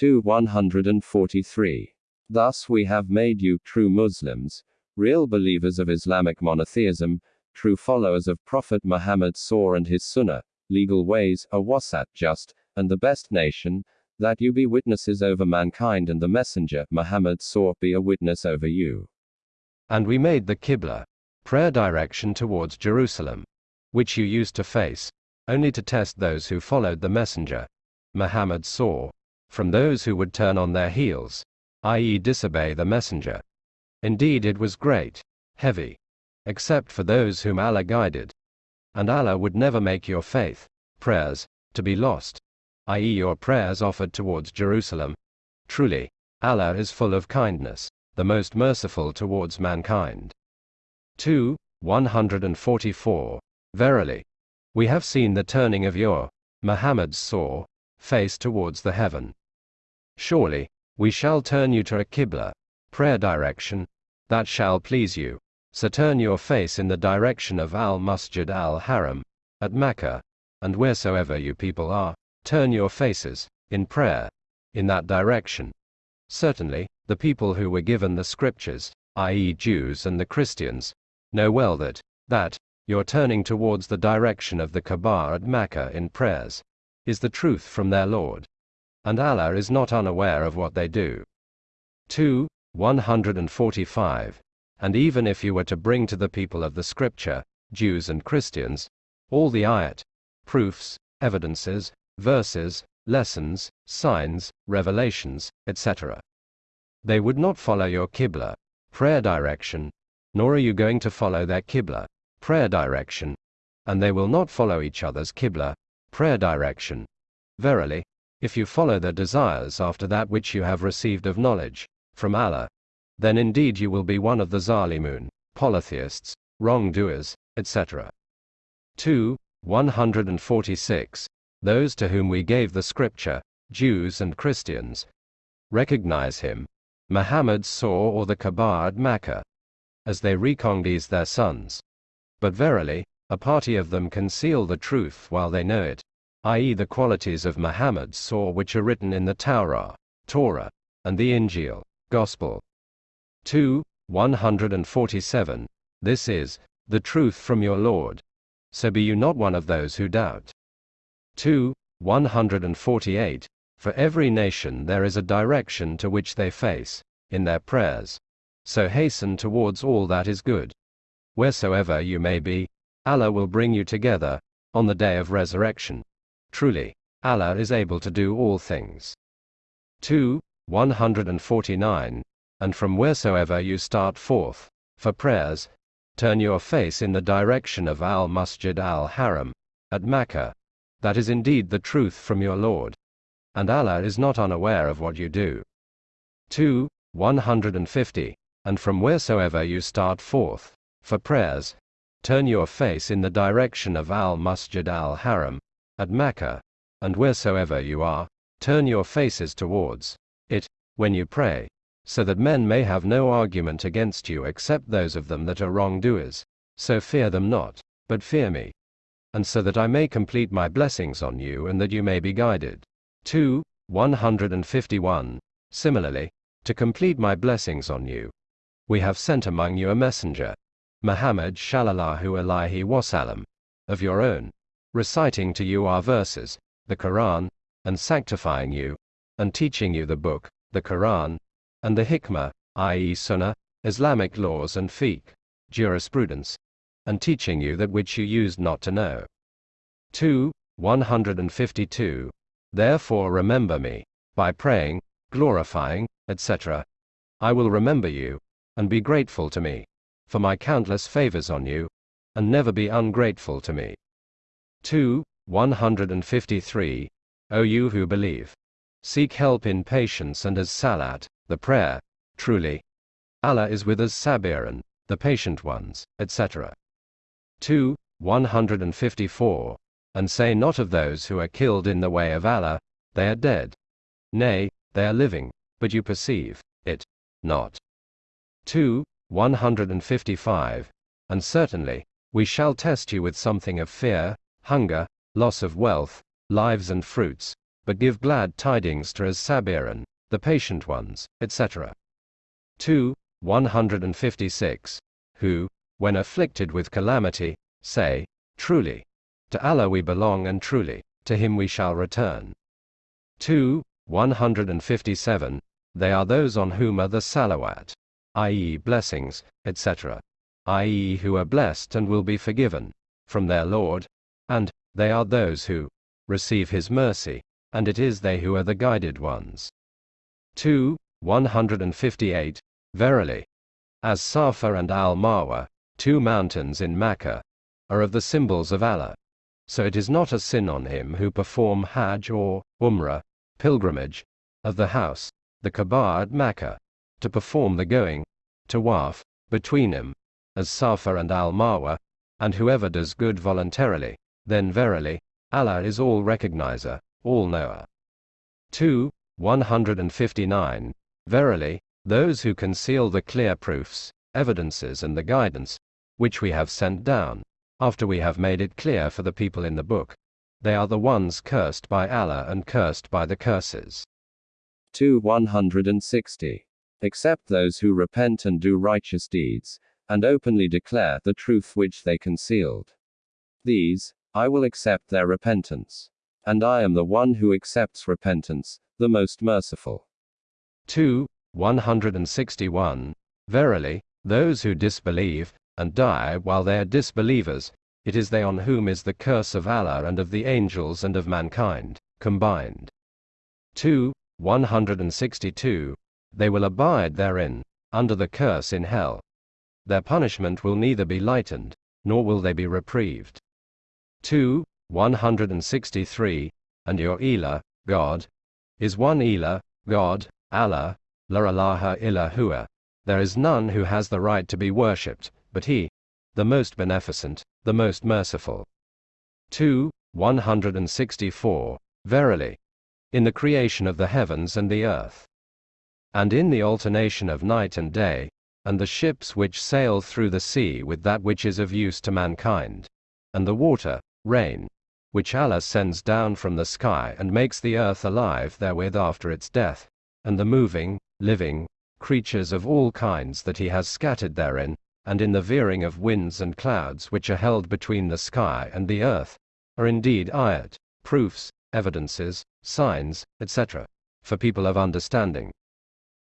2 143. Thus we have made you true Muslims, real believers of Islamic monotheism, true followers of Prophet Muhammad Saw and his Sunnah, legal ways, a wasat just, and the best nation, that you be witnesses over mankind and the Messenger, Muhammad Saw, be a witness over you. And we made the Qibla, prayer direction towards Jerusalem, which you used to face, only to test those who followed the messenger. Muhammad saw, from those who would turn on their heels, i.e., disobey the messenger. Indeed, it was great, heavy, except for those whom Allah guided. And Allah would never make your faith, prayers, to be lost, i.e., your prayers offered towards Jerusalem. Truly, Allah is full of kindness, the most merciful towards mankind. 2. 144. Verily, we have seen the turning of your, Muhammad's saw, face towards the heaven. Surely, we shall turn you to a Qibla, prayer direction, that shall please you. So turn your face in the direction of Al Masjid al Haram, at Mecca, and wheresoever you people are, turn your faces, in prayer, in that direction. Certainly, the people who were given the scriptures, i.e., Jews and the Christians, know well that, that, your turning towards the direction of the Kaaba at Mecca in prayers, is the truth from their Lord. And Allah is not unaware of what they do. 2. 145. And even if you were to bring to the people of the Scripture, Jews and Christians, all the ayat, proofs, evidences, verses, lessons, signs, revelations, etc. They would not follow your Qibla, prayer direction, nor are you going to follow their Qibla, prayer direction, and they will not follow each other's Qibla, prayer direction. Verily, if you follow their desires after that which you have received of knowledge, from Allah, then indeed you will be one of the Zalimun, polytheists, wrongdoers, etc. 2. 146. Those to whom we gave the scripture, Jews and Christians, recognize him, Muhammad saw or the Kaaba at Mecca, as they recognize their sons. But verily, a party of them conceal the truth while they know it, i.e., the qualities of Muhammad saw which are written in the Torah, Torah, and the Injil, Gospel. 2. 147. This is, the truth from your Lord. So be you not one of those who doubt. 2. 148. For every nation there is a direction to which they face, in their prayers. So hasten towards all that is good wheresoever you may be, Allah will bring you together, on the day of resurrection. Truly, Allah is able to do all things. 2. 149. And from wheresoever you start forth, for prayers, turn your face in the direction of Al Masjid al Haram, at Mecca. That is indeed the truth from your Lord. And Allah is not unaware of what you do. 2. 150. And from wheresoever you start forth, for prayers, turn your face in the direction of Al Masjid al Haram, at Mecca. and wheresoever you are, turn your faces towards it, when you pray, so that men may have no argument against you except those of them that are wrongdoers. So fear them not, but fear me. And so that I may complete my blessings on you and that you may be guided. 2. 151. Similarly, to complete my blessings on you, we have sent among you a messenger, Muhammad Shallallahu Alaihi Wasallam, of your own, reciting to you our verses, the Quran, and sanctifying you, and teaching you the book, the Quran, and the Hikmah, i.e., Sunnah, Islamic laws and fiqh, jurisprudence, and teaching you that which you used not to know. 2. 152. Therefore remember me, by praying, glorifying, etc. I will remember you, and be grateful to me, for my countless favors on you, and never be ungrateful to me. 2. 153. O you who believe. Seek help in patience and as salat, the prayer. Truly, Allah is with us sabirin, the patient ones, etc. 2. 154. And say not of those who are killed in the way of Allah, they are dead. Nay, they are living, but you perceive it not. 2. 155. And certainly, we shall test you with something of fear, hunger, loss of wealth, lives and fruits, but give glad tidings to as sabirin, the patient ones, etc. 2. 156. Who, when afflicted with calamity, say, Truly, to Allah we belong and truly, to Him we shall return. 2. 157. They are those on whom are the salawat, i.e., blessings, etc., i.e., who are blessed and will be forgiven, from their Lord, and, they are those who receive His mercy, and it is they who are the guided ones. 2. 158. Verily, as Safa and Al Marwa, two mountains in Mecca, are of the symbols of Allah, so it is not a sin on him who perform Hajj or Umrah, pilgrimage, of the house, the Kaaba at Mecca, to perform the going, tawaf, between him, as Safa and Al Marwa, and whoever does good voluntarily, then verily, Allah is all recognizer, all knower. 2. 159. Verily, those who conceal the clear proofs, evidences, and the guidance, which we have sent down, after we have made it clear for the people in the book, they are the ones cursed by Allah and cursed by the curses. 2. 160. Except those who repent and do righteous deeds, and openly declare the truth which they concealed. These, I will accept their repentance. And I am the one who accepts repentance, the most merciful. 2. 161. Verily, those who disbelieve, and die while they are disbelievers, it is they on whom is the curse of Allah and of the angels and of mankind, combined. 2. 162. They will abide therein, under the curse in hell. Their punishment will neither be lightened, nor will they be reprieved. 2. 163. And your Elah, God, is one Elah, God, Allah, La ilaha illa huwa. There is none who has the right to be worshipped, but He, the most beneficent, the most merciful. 2. 164. Verily, in the creation of the heavens and the earth, and in the alternation of night and day, and the ships which sail through the sea with that which is of use to mankind, and the water, rain, which Allah sends down from the sky and makes the earth alive therewith after its death, and the moving, living, creatures of all kinds that He has scattered therein, and in the veering of winds and clouds which are held between the sky and the earth, are indeed ayat, proofs, evidences, signs, etc., for people of understanding.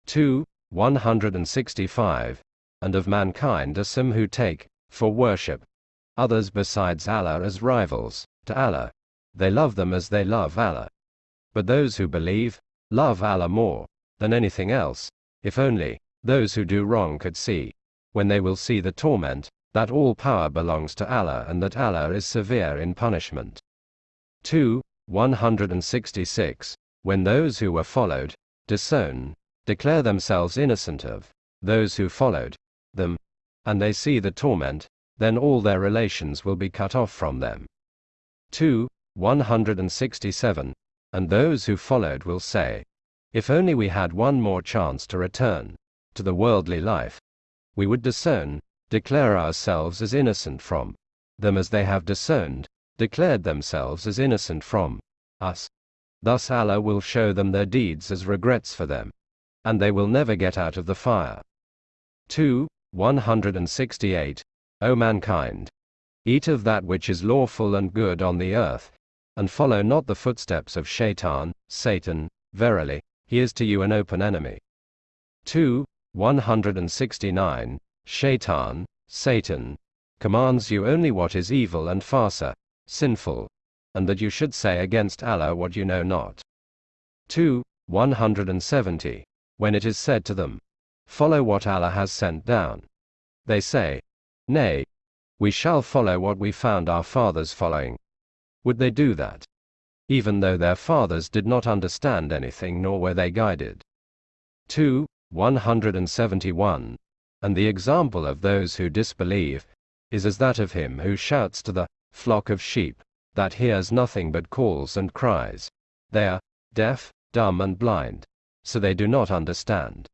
2. 165. And of mankind are some who take, for worship, others besides Allah as rivals, to Allah. They love them as they love Allah. But those who believe, love Allah more than anything else, if only those who do wrong could see, when they will see the torment, that all power belongs to Allah and that Allah is severe in punishment. 2. 166. When those who were followed, disown, declare themselves innocent of those who followed them, and they see the torment, then all their relations will be cut off from them. 2. 167. And those who followed will say, If only we had one more chance to return to the worldly life, we would disown, declare ourselves as innocent from them as they have disowned, declared themselves as innocent from us. Thus Allah will show them their deeds as regrets for them, and they will never get out of the fire. 2. 168. O mankind! Eat of that which is lawful and good on the earth, and follow not the footsteps of Shaitan, Satan, verily, he is to you an open enemy. 2. 169. Shaitan, Satan, commands you only what is evil and Fahsha, sinful, and that you should say against Allah what you know not. 2. 170. When it is said to them, Follow what Allah has sent down. They say, Nay, we shall follow what we found our fathers following. Would they do that? Even though their fathers did not understand anything nor were they guided. 2. 171. And the example of those who disbelieve is as that of him who shouts to the flock of sheep that hears nothing but calls and cries. They are deaf, dumb, and blind, so they do not understand.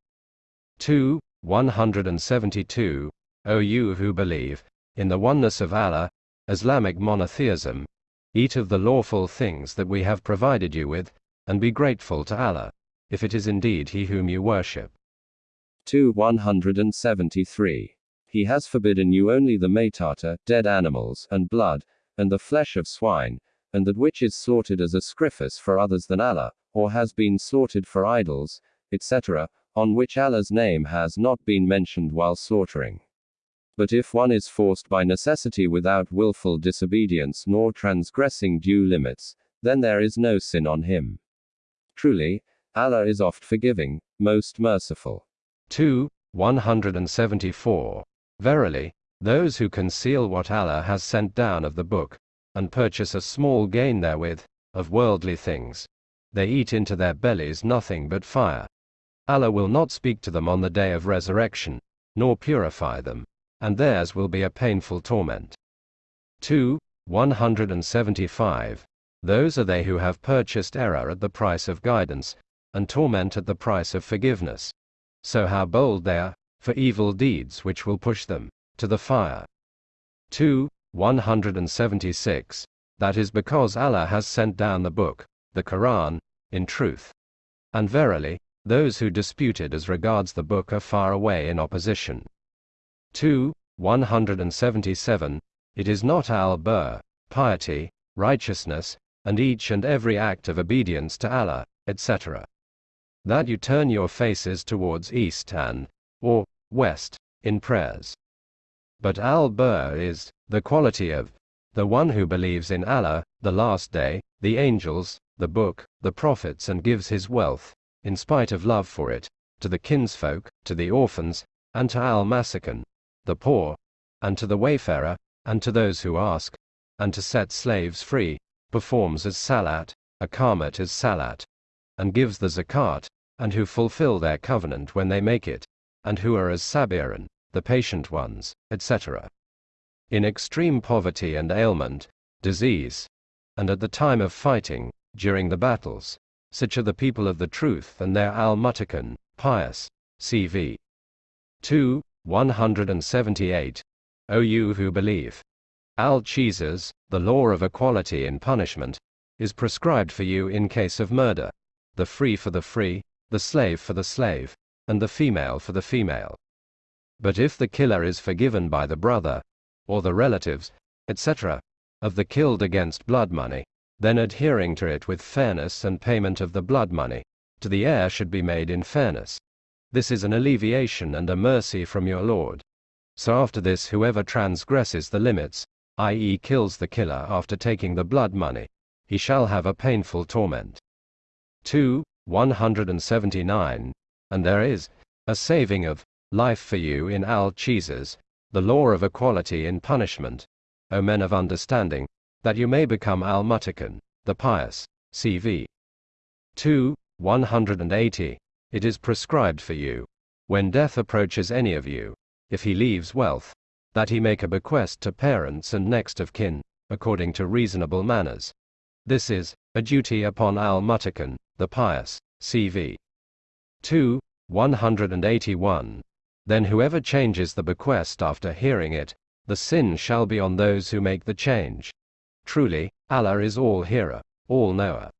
2. 172. O you who believe in the oneness of Allah, Islamic monotheism, Eat of the lawful things that we have provided you with, and be grateful to Allah, if it is indeed He whom you worship. 2. 173. He has forbidden you only the matata, dead animals, and blood, and the flesh of swine, and that which is slaughtered as a sacrifice for others than Allah, or has been slaughtered for idols, etc., on which Allah's name has not been mentioned while slaughtering. But if one is forced by necessity without wilful disobedience nor transgressing due limits, then there is no sin on him. Truly, Allah is oft forgiving, most merciful. 2. 174. Verily, those who conceal what Allah has sent down of the book, and purchase a small gain therewith, of worldly things, they eat into their bellies nothing but fire. Allah will not speak to them on the day of resurrection, nor purify them and theirs will be a painful torment. 2. 175. Those are they who have purchased error at the price of guidance, and torment at the price of forgiveness. So how bold they are, for evil deeds which will push them to the fire. 2. 176. That is because Allah has sent down the book, the Quran, in truth. And verily, those who disputed as regards the book are far away in opposition. 2. 177. It is not al birr, piety, righteousness, and each and every act of obedience to Allah, etc. That you turn your faces towards east and, or, west, in prayers. But al birr is the quality of the one who believes in Allah, the last day, the angels, the book, the prophets, and gives his wealth, in spite of love for it, to the kinsfolk, to the orphans, and to al masakin, the poor, and to the wayfarer, and to those who ask, and to set slaves free, performs as salat, aqamat as salat, and gives the zakat, and who fulfill their covenant when they make it, and who are as sabirin, the patient ones, etc. In extreme poverty and ailment, disease, and at the time of fighting, during the battles, such are the people of the truth and their al-Muttaqun, pious, cv. 2, 178. O you who believe. Al Qisas, the law of equality in punishment, is prescribed for you in case of murder, the free for the free, the slave for the slave, and the female for the female. But if the killer is forgiven by the brother, or the relatives, etc., of the killed against blood money, then adhering to it with fairness and payment of the blood money, to the heir should be made in fairness. This is an alleviation and a mercy from your Lord. So after this whoever transgresses the limits, i.e. kills the killer after taking the blood money, he shall have a painful torment. 2. 179. And there is a saving of life for you in al Qisas, the law of equality in punishment, O men of understanding, that you may become al Muttaqun, the pious. CV. 2. 180. It is prescribed for you, when death approaches any of you, if he leaves wealth, that he make a bequest to parents and next of kin, according to reasonable manners. This is a duty upon Al Muttaqun, the pious. CV 2. 181. Then whoever changes the bequest after hearing it, the sin shall be on those who make the change. Truly, Allah is all hearer, all knower.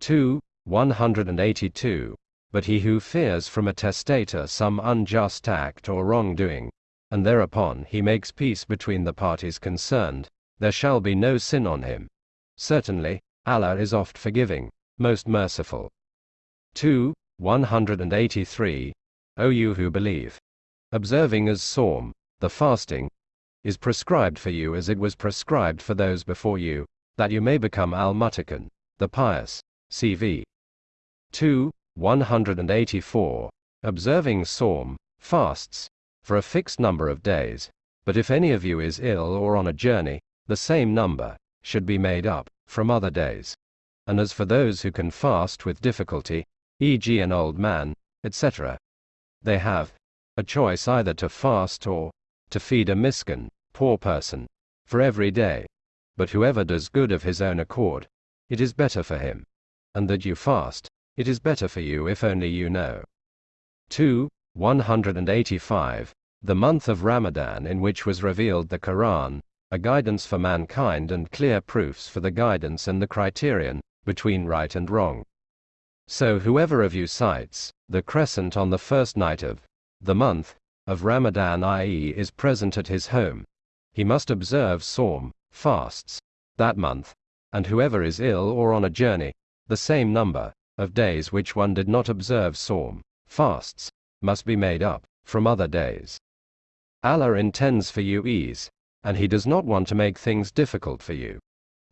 2. 182. But he who fears from a testator some unjust act or wrongdoing, and thereupon he makes peace between the parties concerned, there shall be no sin on him. Certainly, Allah is oft forgiving, most merciful. 2. 183. O you who believe. Observing as Sawm, the fasting, is prescribed for you as it was prescribed for those before you, that you may become al Muttaqun, the pious. CV 2. 184. Observing Sawm, fasts, for a fixed number of days, but if any of you is ill or on a journey, the same number should be made up from other days. And as for those who can fast with difficulty, e.g., an old man, etc., they have a choice either to fast or to feed a miskin, poor person, for every day. But whoever does good of his own accord, it is better for him. And that you fast, it is better for you if only you know. 2. 185. The month of Ramadan in which was revealed the Quran, a guidance for mankind and clear proofs for the guidance and the criterion between right and wrong. So whoever of you sights the crescent on the first night of the month of Ramadan, i.e., is present at his home, he must observe Sawm, fasts, that month, and whoever is ill or on a journey, the same number of days which one did not observe Sawm, fasts, must be made up from other days. Allah intends for you ease, and He does not want to make things difficult for you.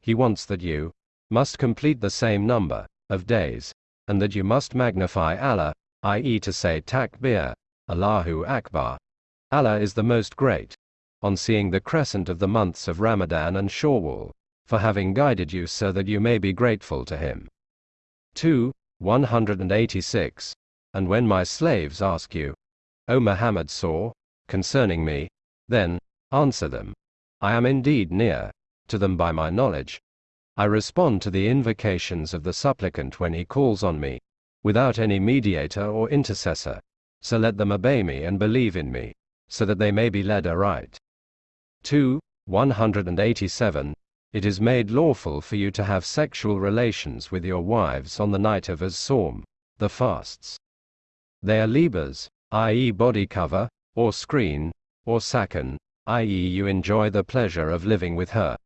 He wants that you must complete the same number of days and that you must magnify Allah, i.e., to say Takbir, Allahu Akbar. Allah is the most great, on seeing the crescent of the months of Ramadan and Shawwal, for having guided you so that you may be grateful to Him. 2. 186. And when my slaves ask you, O Muhammad saw, concerning me, then, answer them, I am indeed near to them by my knowledge, I respond to the invocations of the supplicant when he calls on me, without any mediator or intercessor. So let them obey me and believe in me, so that they may be led aright. 2. 187. It is made lawful for you to have sexual relations with your wives on the night of As-Sawm, the fasts. They are libas, i.e., body cover, or screen, or sakan, i.e., you enjoy the pleasure of living with her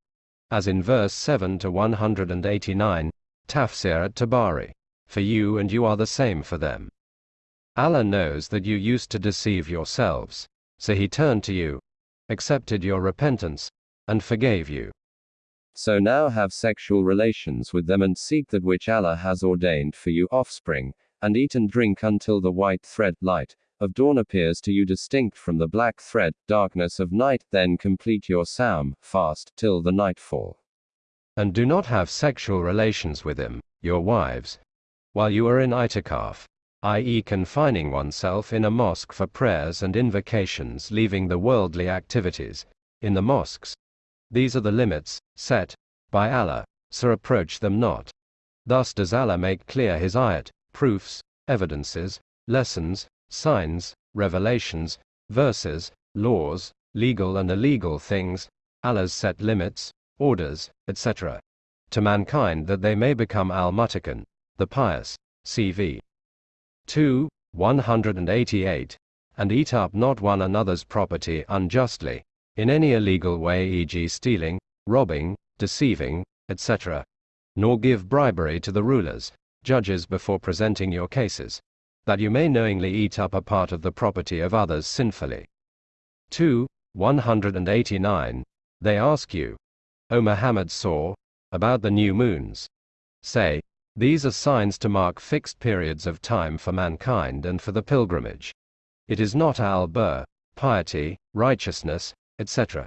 as in verse 7 to 189, Tafsir at Tabari. For you and you are the same for them. Allah knows that you used to deceive yourselves, so He turned to you, accepted your repentance, and forgave you. So now have sexual relations with them and seek that which Allah has ordained for you offspring, and eat and drink until the white thread, light, of dawn appears to you distinct from the black thread, darkness of night, then complete your Sawm, fast, till the nightfall. And do not have sexual relations with them, your wives, while you are in itikaf, i.e., confining oneself in a mosque for prayers and invocations, leaving the worldly activities in the mosques. These are the limits set by Allah, so approach them not. Thus does Allah make clear His ayat, proofs, evidences, lessons, signs, revelations, verses, laws, legal and illegal things, Allah's set limits, orders, etc. to mankind that they may become al-Muttaqun, the pious. CV 2. 188. And eat up not one another's property unjustly, in any illegal way e.g. stealing, robbing, deceiving, etc. Nor give bribery to the rulers, judges before presenting your cases that you may knowingly eat up a part of the property of others sinfully. 2. 189. They ask you, O Muhammad saw, about the new moons. Say, these are signs to mark fixed periods of time for mankind and for the pilgrimage. It is not al-bir, piety, righteousness, etc.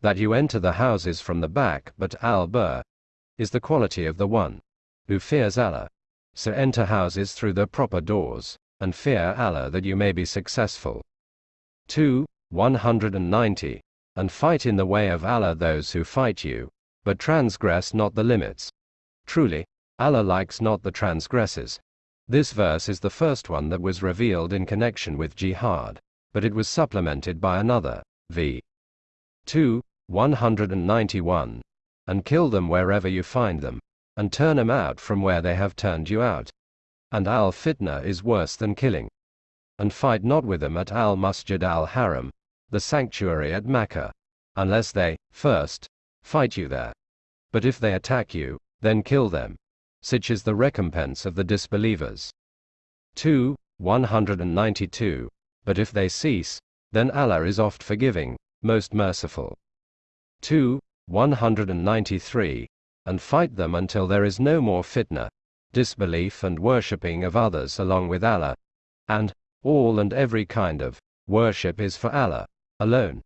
That you enter the houses from the back, but al-bir is the quality of the one who fears Allah. So enter houses through the proper doors, and fear Allah that you may be successful. 2. 190. And fight in the way of Allah those who fight you, but transgress not the limits. Truly, Allah likes not the transgressors. This verse is the first one that was revealed in connection with jihad, but it was supplemented by another, v. 2, 191. And kill them wherever you find them, and turn them out from where they have turned you out. And al fitna is worse than killing. And fight not with them at al masjid al haram, the sanctuary at Mecca, unless they, first, fight you there. But if they attack you, then kill them. Such is the recompense of the disbelievers. 2. 192. But if they cease, then Allah is oft forgiving, most merciful. 2. 193. And fight them until there is no more fitna, disbelief and worshipping of others along with Allah. And, all and every kind of worship is for Allah alone.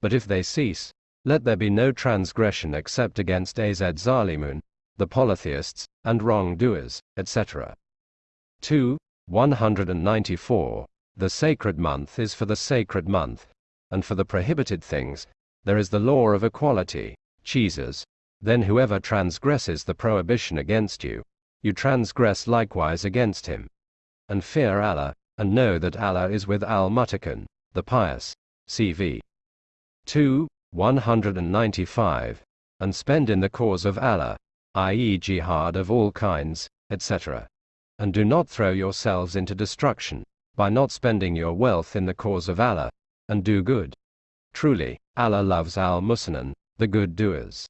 But if they cease, let there be no transgression except against Az Zalimun, the polytheists, and wrongdoers, etc. 2. 194. The sacred month is for the sacred month, and for the prohibited things, there is the law of equality, Qisas. Then whoever transgresses the prohibition against you, you transgress likewise against him. And fear Allah, and know that Allah is with Al Muttaqin, the pious. CV. 2. 195. And spend in the cause of Allah, i.e., jihad of all kinds, etc. And do not throw yourselves into destruction, by not spending your wealth in the cause of Allah, and do good. Truly, Allah loves al Muhsinin, the good doers.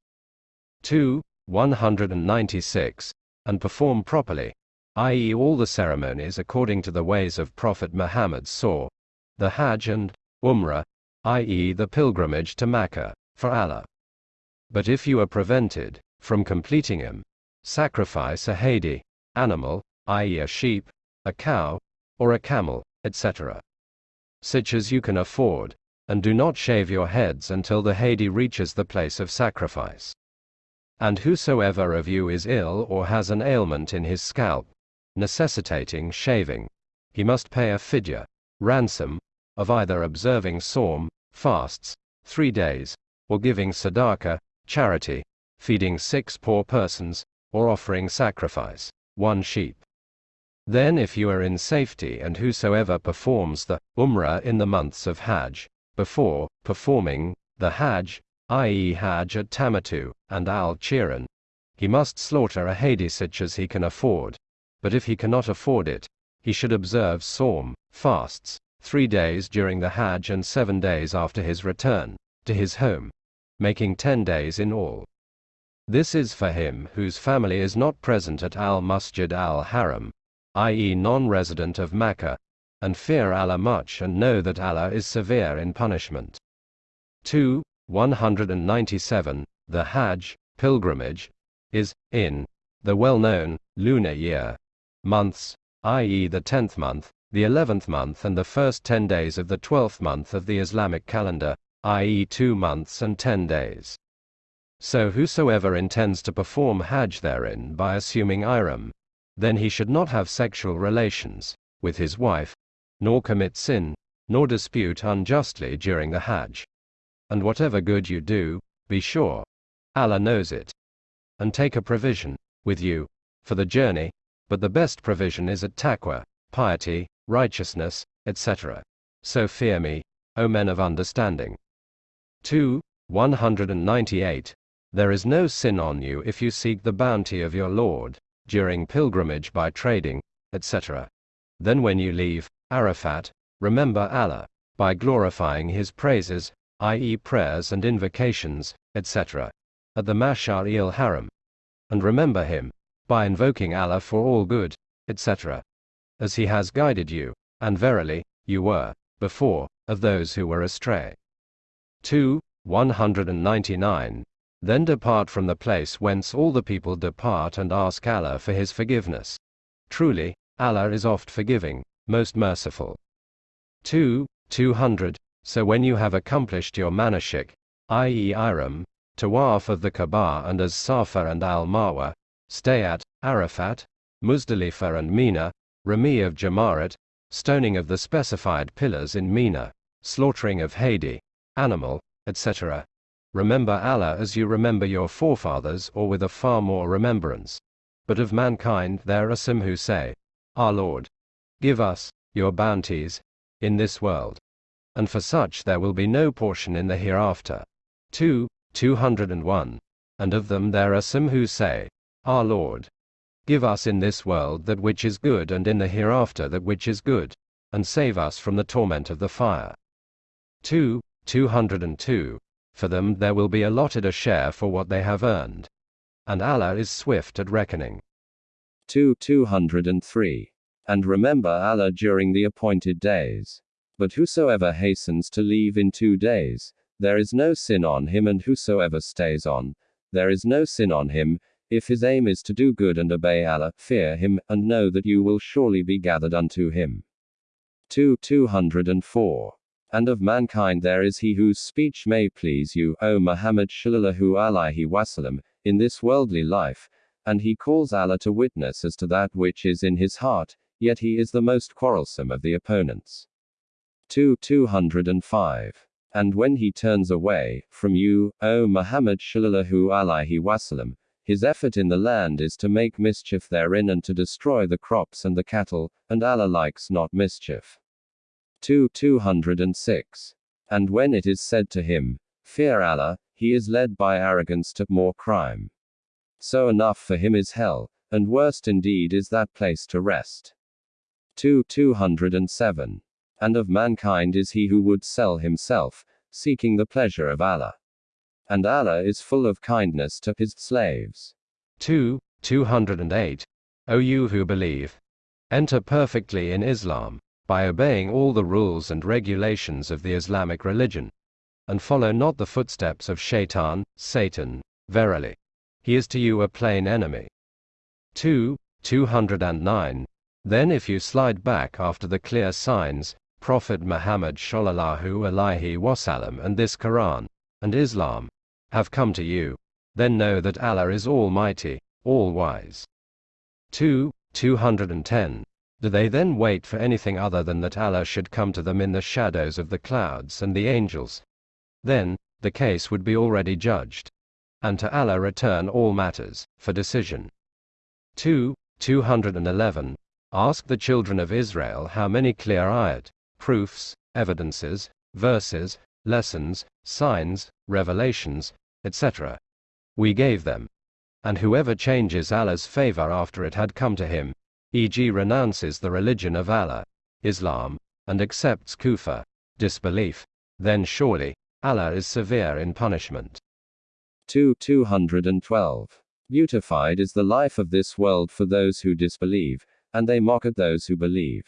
2. 196. And perform properly, i.e., all the ceremonies according to the ways of Prophet Muhammad saw, the Hajj and Umrah, i.e., the pilgrimage to Mecca, for Allah. But if you are prevented, from completing them, sacrifice a hadi, animal, i.e. a sheep, a cow, or a camel, etc. Such as you can afford, and do not shave your heads until the hadi reaches the place of sacrifice. And whosoever of you is ill or has an ailment in his scalp, necessitating shaving, he must pay a fidya, ransom, of either observing sawm, fasts, three days, or giving sadaqah, charity, feeding six poor persons, or offering sacrifice, one sheep. Then if you are in safety and whosoever performs the Umrah in the months of Hajj, before performing the Hajj, i.e. Hajj at Tamatu and Al Qiran, he must slaughter a hadi such as he can afford. But if he cannot afford it, he should observe Sawm, fasts, three days during the Hajj and seven days after his return to his home, making ten days in all. This is for him whose family is not present at Al Masjid Al Haram, i.e., non resident of Mecca, and fear Allah much and know that Allah is severe in punishment. 2. 197. The Hajj, pilgrimage, is, in the well known lunar year, months, i.e., the 10th month, the 11th month, and the first 10 days of the 12th month of the Islamic calendar, i.e., 2 months and 10 days. So whosoever intends to perform Hajj therein by assuming ihram, then he should not have sexual relations with his wife, nor commit sin, nor dispute unjustly during the Hajj. And whatever good you do, be sure, Allah knows it. And take a provision with you for the journey, but the best provision is at taqwa, piety, righteousness, etc. So fear me, O men of understanding. 2. 198. There is no sin on you if you seek the bounty of your Lord, during pilgrimage by trading, etc. Then when you leave Arafat, remember Allah, by glorifying His praises, i.e., prayers and invocations, etc., at the Mashar il Haram. And remember Him, by invoking Allah for all good, etc., as He has guided you, and verily, you were, before, of those who were astray. 2. 199. Then depart from the place whence all the people depart and ask Allah for his forgiveness. Truly, Allah is oft forgiving, most merciful. 2. 200. So when you have accomplished your manasik, i.e. Ihram, Tawaf of the Kaaba and as Safa and Al Marwa, stay at Arafat, Muzdalifah and Mina, Rami of Jamarat, stoning of the specified pillars in Mina, slaughtering of Hadi, animal, etc. Remember Allah as you remember your forefathers or with a far more remembrance, But of mankind there are some who say, Our Lord, give us your bounties in this world. And for such there will be no portion in the hereafter. 2. 201. And of them there are some who say, Our Lord, give us in this world that which is good and in the hereafter that which is good, and save us from the torment of the fire. 2. 202. For them there will be allotted a share for what they have earned. And Allah is swift at reckoning. 2. 203. And remember Allah during the appointed days. But whosoever hastens to leave in two days, there is no sin on him, and whosoever stays on, there is no sin on him, if his aim is to do good and obey Allah, fear him, and know that you will surely be gathered unto him. 2. 204. And of mankind there is he whose speech may please you, O Muhammad Shallallahu Alaihi Wasallam, in this worldly life, and he calls Allah to witness as to that which is in his heart, yet he is the most quarrelsome of the opponents. 2. 205. And when he turns away from you, O Muhammad Shallallahu Alaihi Wasallam, his effort in the land is to make mischief therein and to destroy the crops and the cattle, and Allah likes not mischief. 2. 206. And when it is said to him, Fear Allah, he is led by arrogance to more crime. So enough for him is hell, and worst indeed is that place to rest. 2. 207. And of mankind is he who would sell himself, seeking the pleasure of Allah. And Allah is full of kindness to his slaves. 2. 208. O you who believe, enter perfectly in Islam, by obeying all the rules and regulations of the Islamic religion, and follow not the footsteps of Shaitan, Satan, verily. He is to you a plain enemy. 2. 209. Then if you slide back after the clear signs, Prophet Muhammad Shallallahu Alaihi Wasallam and this Quran, and Islam, have come to you, then know that Allah is Almighty, All-Wise. 2. 210. Do they then wait for anything other than that Allah should come to them in the shadows of the clouds and the angels? Then, the case would be already judged. And to Allah return all matters, for decision. 2. 211. Ask the children of Israel how many clear ayat, proofs, evidences, verses, lessons, signs, revelations, etc. We gave them. And whoever changes Allah's favor after it had come to him, e.g., renounces the religion of Allah, Islam, and accepts kufr, disbelief, then surely, Allah is severe in punishment. 2. 212. Beautified is the life of this world for those who disbelieve, and they mock at those who believe.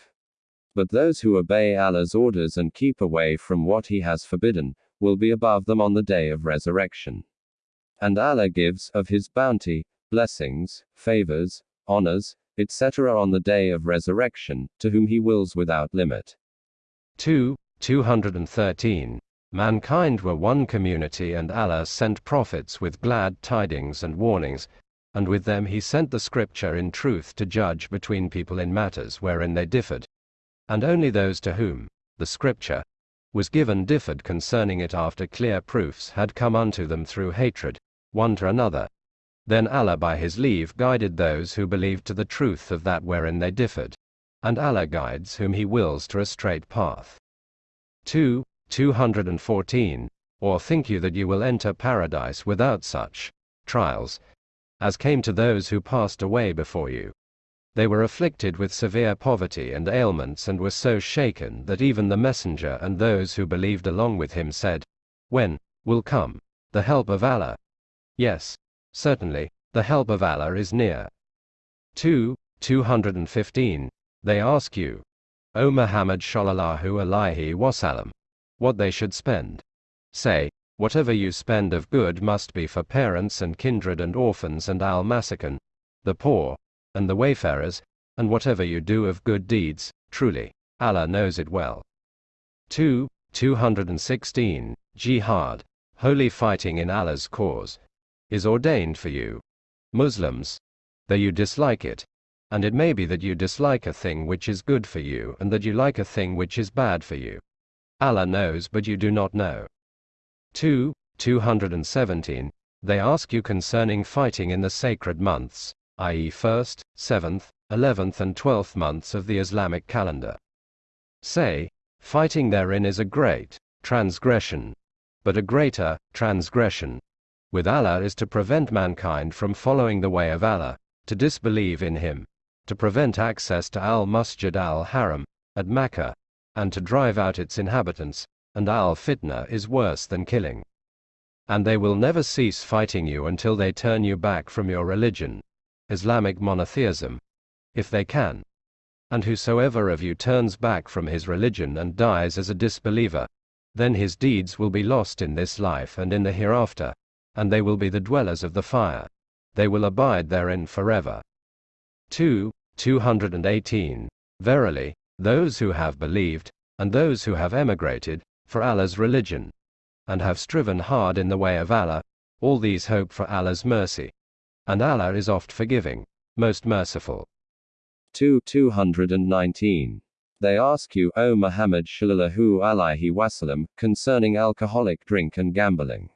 But those who obey Allah's orders and keep away from what He has forbidden, will be above them on the day of resurrection. And Allah gives, of His bounty, blessings, favors, honors, etc. on the day of resurrection, to whom He wills without limit. 2. 213. Mankind were one community and Allah sent prophets with glad tidings and warnings, and with them he sent the scripture in truth to judge between people in matters wherein they differed. And only those to whom the scripture was given differed concerning it after clear proofs had come unto them through hatred, one to another. Then Allah by his leave guided those who believed to the truth of that wherein they differed. And Allah guides whom he wills to a straight path. 2. 214. Or think you that you will enter paradise without such trials, as came to those who passed away before you. They were afflicted with severe poverty and ailments and were so shaken that even the messenger and those who believed along with him said, When will come the help of Allah? Yes, certainly, the help of Allah is near. 2. 215. They ask you, O Muhammad Shallallahu Alaihi Wasallam, what they should spend. Say, Whatever you spend of good must be for parents and kindred and orphans and al-masakin, the poor, and the wayfarers, and whatever you do of good deeds, truly, Allah knows it well. 2. 216. Jihad, holy fighting in Allah's cause, is ordained for you, Muslims, though you dislike it, and it may be that you dislike a thing which is good for you and that you like a thing which is bad for you. Allah knows but you do not know. 2. 217. They ask you concerning fighting in the sacred months. i.e., 1st, 7th, 11th, and 12th months of the Islamic calendar. Say, fighting therein is a great transgression, but a greater transgression with Allah is to prevent mankind from following the way of Allah, to disbelieve in Him, to prevent access to Al Masjid al Haram at Mecca, and to drive out its inhabitants, and Al Fitna is worse than killing. And they will never cease fighting you until they turn you back from your religion, Islamic monotheism, if they can. And whosoever of you turns back from his religion and dies as a disbeliever, then his deeds will be lost in this life and in the hereafter, and they will be the dwellers of the fire. They will abide therein forever. 2. 218. Verily, those who have believed, and those who have emigrated, for Allah's religion, and have striven hard in the way of Allah, all these hope for Allah's mercy. And Allah is oft forgiving, most merciful. 2. 219. They ask you, O Muhammad Shallallahu Alaihi Wasallam, concerning alcoholic drink and gambling.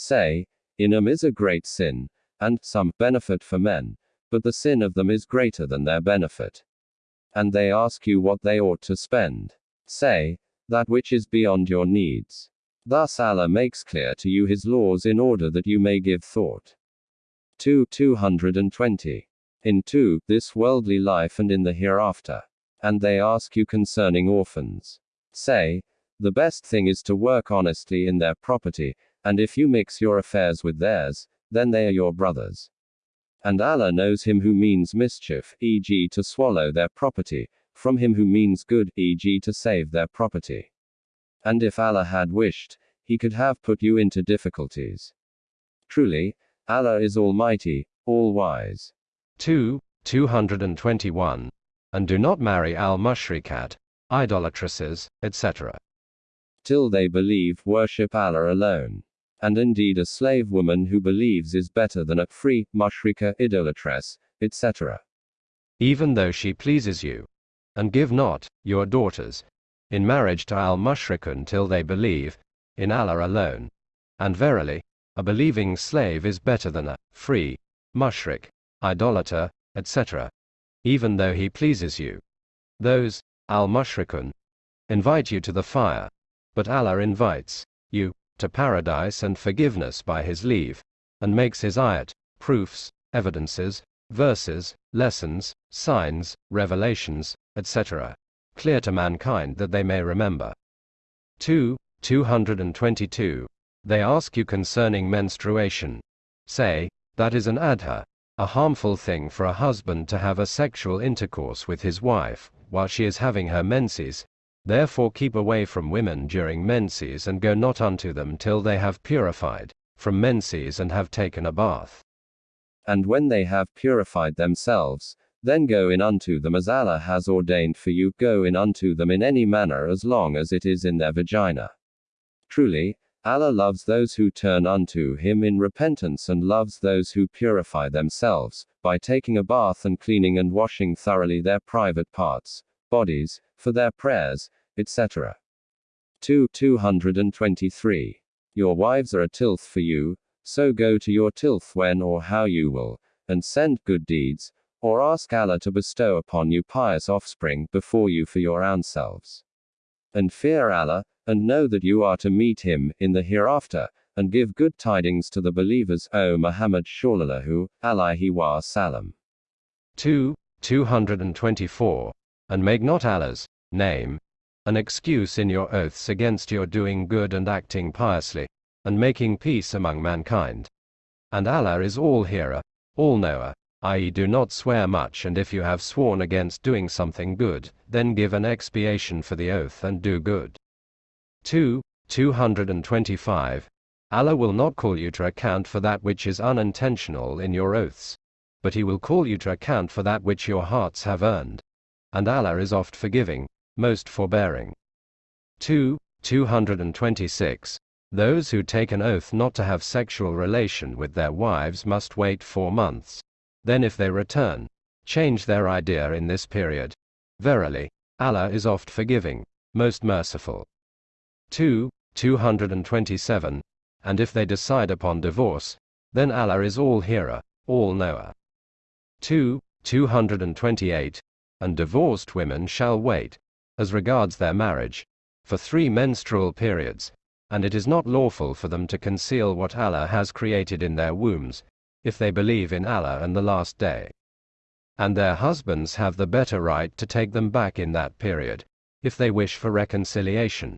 Say, in them is a great sin, and some benefit for men, but the sin of them is greater than their benefit. And they ask you what they ought to spend. Say, that which is beyond your needs. Thus Allah makes clear to you His laws in order that you may give thought. 2. 220. In 2. This worldly life and in the hereafter. And they ask you concerning orphans. Say, the best thing is to work honestly in their property, and if you mix your affairs with theirs, then they are your brothers. And Allah knows him who means mischief, e.g., to swallow their property, from him who means good, e.g., to save their property. And if Allah had wished, he could have put you into difficulties. Truly, Allah is Almighty, All Wise. 2. 221. And do not marry al mushrikat, idolatresses, etc. Till they believe, worship Allah alone. And indeed a slave woman who believes is better than a free, mushrika, idolatress, etc. Even though she pleases you. And give not, your daughters, in marriage to al mushrikun till they believe, in Allah alone. And verily, a believing slave is better than a free, mushrik, idolater, etc. Even though he pleases you. Those, al mushrikun, invite you to the fire, but Allah invites you to paradise and forgiveness by his leave, and makes his ayat, proofs, evidences, verses, lessons, signs, revelations, etc., clear to mankind that they may remember. 2. 222. They ask you concerning menstruation. Say, that is an adha, a harmful thing for a husband to have a sexual intercourse with his wife, while she is having her menses, Therefore keep away from women during menses and go not unto them till they have purified from menses and have taken a bath. And when they have purified themselves, then go in unto them as Allah has ordained for you, go in unto them in any manner as long as it is in their vagina. Truly, Allah loves those who turn unto Him in repentance and loves those who purify themselves, by taking a bath and cleaning and washing thoroughly their private parts, bodies, for their prayers, etc. 2. 223. Your wives are a tilth for you, so go to your tilth when or how you will, and send good deeds, or ask Allah to bestow upon you pious offspring before you for your own selves. And fear Allah, and know that you are to meet Him in the hereafter, and give good tidings to the believers, O Muhammad Shallallahu alaihi wa sallam. 2. 224. And make not Allah's name an excuse in your oaths against your doing good and acting piously, and making peace among mankind. And Allah is all hearer, all knower, i.e., do not swear much, and if you have sworn against doing something good, then give an expiation for the oath and do good. 2. 225. Allah will not call you to account for that which is unintentional in your oaths, but He will call you to account for that which your hearts have earned. And Allah is oft forgiving, most forbearing. 2. 226. Those who take an oath not to have sexual relation with their wives must wait four months. Then, if they return, change their idea in this period. Verily, Allah is oft forgiving, most merciful. 2. 227. And if they decide upon divorce, then Allah is all hearer, all knower. 2. 228. And divorced women shall wait, as regards their marriage, for three menstrual periods, and it is not lawful for them to conceal what Allah has created in their wombs, if they believe in Allah and the last day. And their husbands have the better right to take them back in that period, if they wish for reconciliation.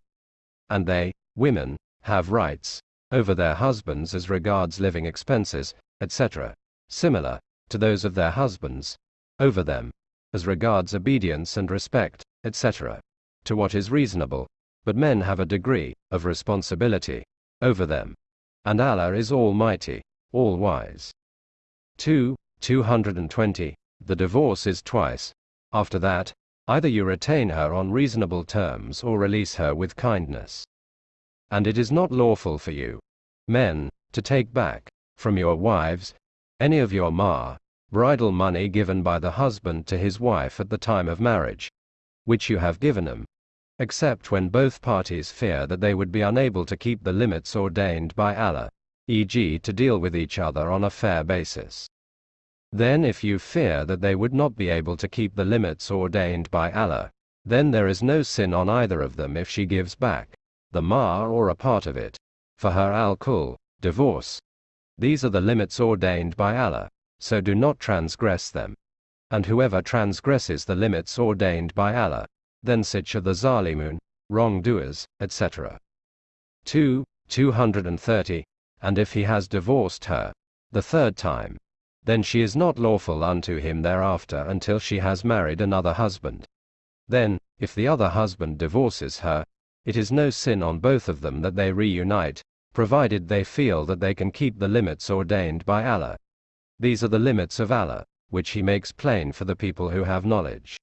And they, women, have rights over their husbands as regards living expenses, etc., similar to those of their husbands over them, as regards obedience and respect, etc., to what is reasonable, but men have a degree of responsibility over them. And Allah is Almighty, All Wise. 2. 220. The divorce is twice. After that, either you retain her on reasonable terms or release her with kindness. And it is not lawful for you, men, to take back from your wives any of your mahr, bridal money given by the husband to his wife at the time of marriage, which you have given them, except when both parties fear that they would be unable to keep the limits ordained by Allah, e.g., to deal with each other on a fair basis. Then, if you fear that they would not be able to keep the limits ordained by Allah, then there is no sin on either of them if she gives back the mahr or a part of it, for her al-Khul, divorce. These are the limits ordained by Allah, so do not transgress them. And whoever transgresses the limits ordained by Allah, then such are the Zalimun, wrongdoers, etc. 2. 230. And if he has divorced her, the third time, then she is not lawful unto him thereafter until she has married another husband. Then, if the other husband divorces her, it is no sin on both of them that they reunite, provided they feel that they can keep the limits ordained by Allah. These are the limits of Allah, which He makes plain for the people who have knowledge.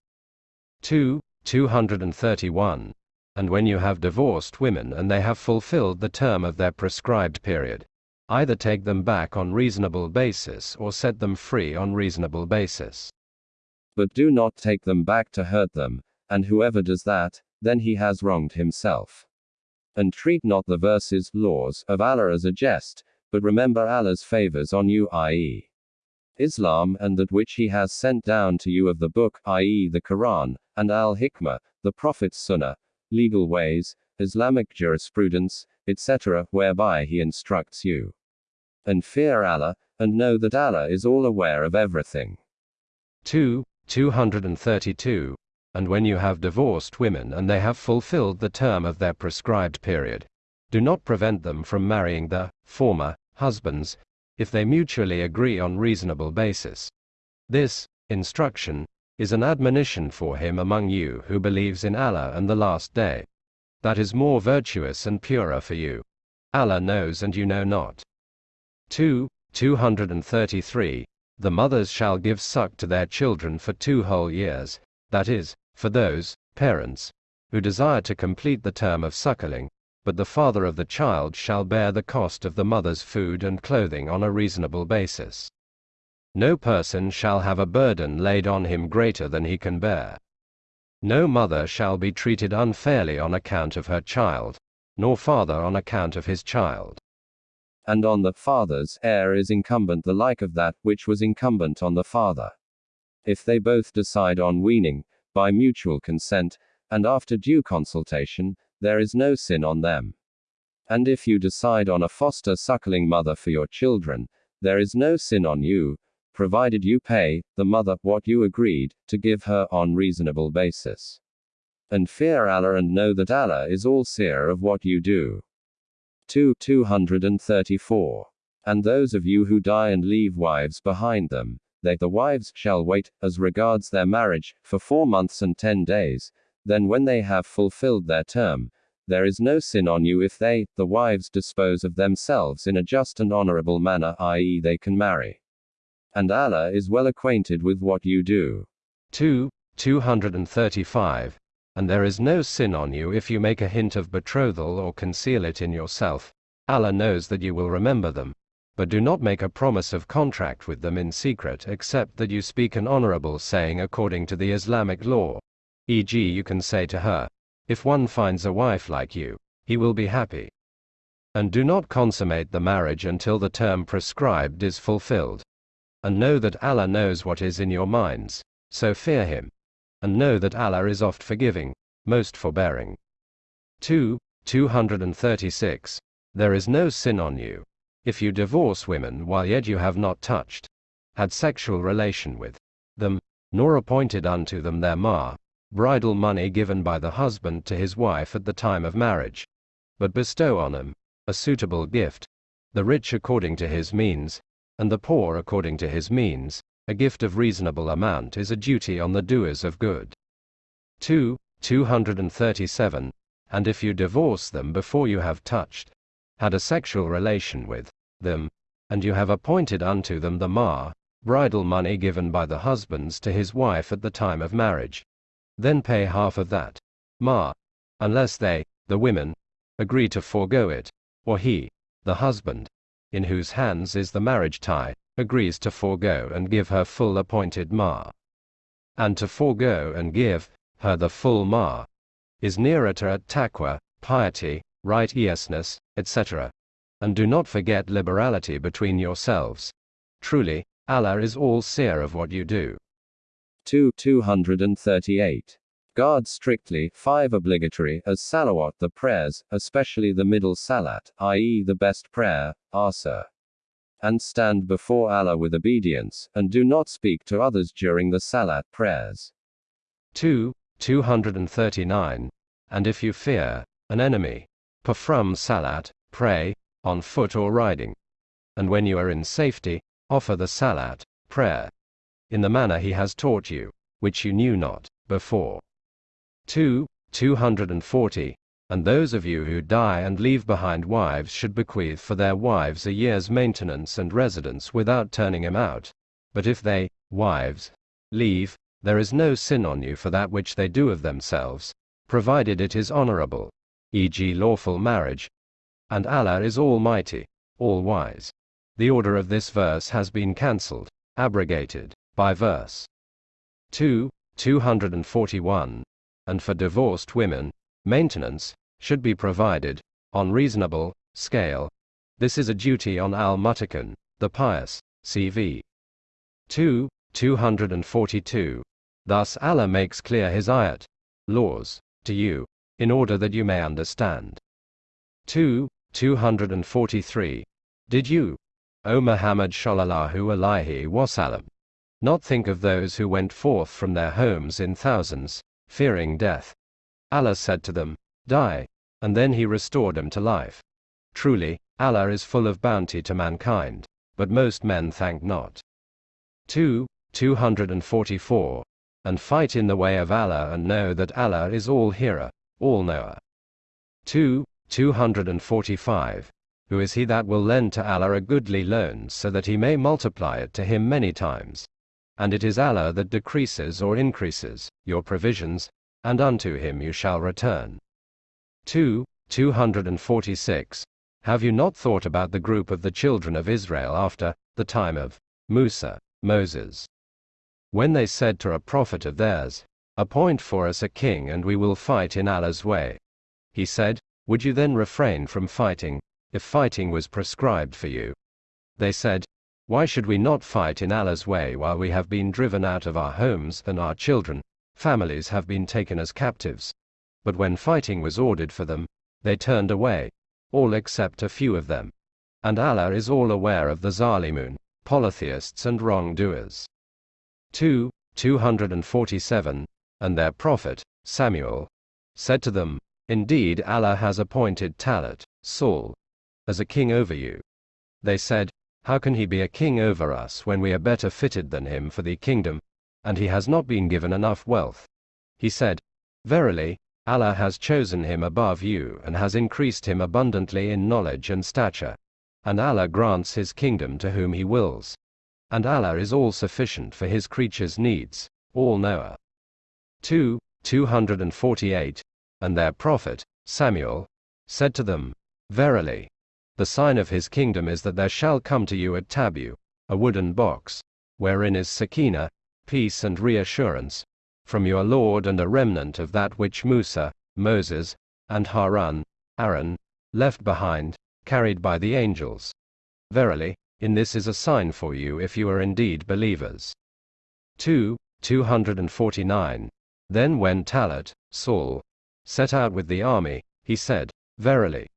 2. 231. And when you have divorced women and they have fulfilled the term of their prescribed period, either take them back on reasonable basis or set them free on reasonable basis. But do not take them back to hurt them, and whoever does that, then he has wronged himself. And treat not the verses, laws, of Allah as a jest, but remember Allah's favors on you, i.e., Islam, and that which He has sent down to you of the book, i.e., the Quran, and Al Hikmah, the Prophet's Sunnah, legal ways, Islamic jurisprudence, etc., whereby He instructs you. And fear Allah, and know that Allah is all aware of everything. 2. 232. And when you have divorced women and they have fulfilled the term of their prescribed period, do not prevent them from marrying the former husbands, if they mutually agree on reasonable basis. This instruction is an admonition for him among you who believes in Allah and the last day. That is more virtuous and purer for you. Allah knows and you know not. 2. 233. The mothers shall give suck to their children for two whole years, that is, for those parents who desire to complete the term of suckling, but the father of the child shall bear the cost of the mother's food and clothing on a reasonable basis. No person shall have a burden laid on him greater than he can bear. No mother shall be treated unfairly on account of her child, nor father on account of his child. And on the father's heir is incumbent the like of that which was incumbent on the father. If they both decide on weaning, by mutual consent, and after due consultation, there is no sin on them. And if you decide on a foster suckling mother for your children, there is no sin on you, provided you pay the mother what you agreed to give her on reasonable basis. And fear Allah and know that Allah is all seer of what you do. 2 234. And those of you who die and leave wives behind them, they the wives shall wait, as regards their marriage, for four months and ten days, then when they have fulfilled their term, there is no sin on you if they, the wives, dispose of themselves in a just and honorable manner, i.e., they can marry. And Allah is well acquainted with what you do. 2. 235. And there is no sin on you if you make a hint of betrothal or conceal it in yourself. Allah knows that you will remember them. But do not make a promise of contract with them in secret except that you speak an honorable saying according to the Islamic law. E.g., you can say to her, If one finds a wife like you, he will be happy. And do not consummate the marriage until the term prescribed is fulfilled. and know that Allah knows what is in your minds, so fear Him. And know that Allah is oft forgiving, most forbearing. 2. 236. There is no sin on you. If you divorce women while yet you have not touched, had sexual relation with them, nor appointed unto them their mahr, bridal money given by the husband to his wife at the time of marriage, but bestow on him a suitable gift, the rich according to his means, and the poor according to his means, a gift of reasonable amount is a duty on the doers of good. 2. 237. And if you divorce them before you have touched, had a sexual relation with them, and you have appointed unto them the mahr, bridal money given by the husbands to his wife at the time of marriage, then pay half of that mahr, unless they, the women, agree to forego it, or he, the husband, in whose hands is the marriage tie, agrees to forego and give her full appointed mahr. And to forego and give her the full mahr is nearer to at taqwa, piety, righteousness, etc. And do not forget liberality between yourselves. Truly, Allah is all seer of what you do. 2. 238. Guard strictly, 5 obligatory, as salawat the prayers, especially the middle salat, i.e. the best prayer, asr. And stand before Allah with obedience, and do not speak to others during the salat prayers. 2. 239. And if you fear an enemy, perform salat, pray, on foot or riding. And when you are in safety, offer the salat, prayer, in the manner he has taught you, which you knew not before. 2. 240. And those of you who die and leave behind wives should bequeath for their wives a year's maintenance and residence without turning him out. But if they, wives, leave, there is no sin on you for that which they do of themselves, provided it is honorable, e.g., lawful marriage. And Allah is Almighty, all wise. The order of this verse has been cancelled, abrogated, by verse 2, 241. And for divorced women, maintenance should be provided on reasonable scale. This is a duty on al Muttaqin the pious, CV 2, 242. Thus Allah makes clear His ayat, laws, to you, in order that you may understand. 2, 243. Did you, O Muhammad Shallallahu Alaihi Wasallam, not think of those who went forth from their homes in thousands, fearing death? Allah said to them, Die, and then He restored them to life. Truly, Allah is full of bounty to mankind, but most men thank not. 2. 244 and fight in the way of Allah and know that Allah is all hearer, all knower. 2. 245. Who is he that will lend to Allah a goodly loan so that he may multiply it to him many times? And it is Allah that decreases or increases your provisions, and unto him you shall return. 2. 246. Have you not thought about the group of the children of Israel after the time of Musa, Moses? When they said to a prophet of theirs, Appoint for us a king and we will fight in Allah's way. He said, Would you then refrain from fighting, if fighting was prescribed for you? They said, Why should we not fight in Allah's way while we have been driven out of our homes and our children, families have been taken as captives? But when fighting was ordered for them, they turned away, all except a few of them. And Allah is all aware of the Zalimun, polytheists and wrongdoers. 2, 247, and their prophet, Samuel, said to them, Indeed Allah has appointed Talut, Saul, as a king over you. They said, How can he be a king over us when we are better fitted than him for the kingdom, and he has not been given enough wealth? He said, Verily, Allah has chosen him above you and has increased him abundantly in knowledge and stature. And Allah grants his kingdom to whom he wills. And Allah is all sufficient for his creatures' needs, all knower. 2. 248. And their prophet, Samuel, said to them, Verily, the sign of his kingdom is that there shall come to you at tabu, a wooden box, wherein is sakina, peace and reassurance, from your Lord and a remnant of that which Musa, Moses, and Harun, Aaron, left behind, carried by the angels. Verily, In this is a sign for you if you are indeed believers. 2. 249. Then when Talut, Saul, set out with the army, he said, Verily,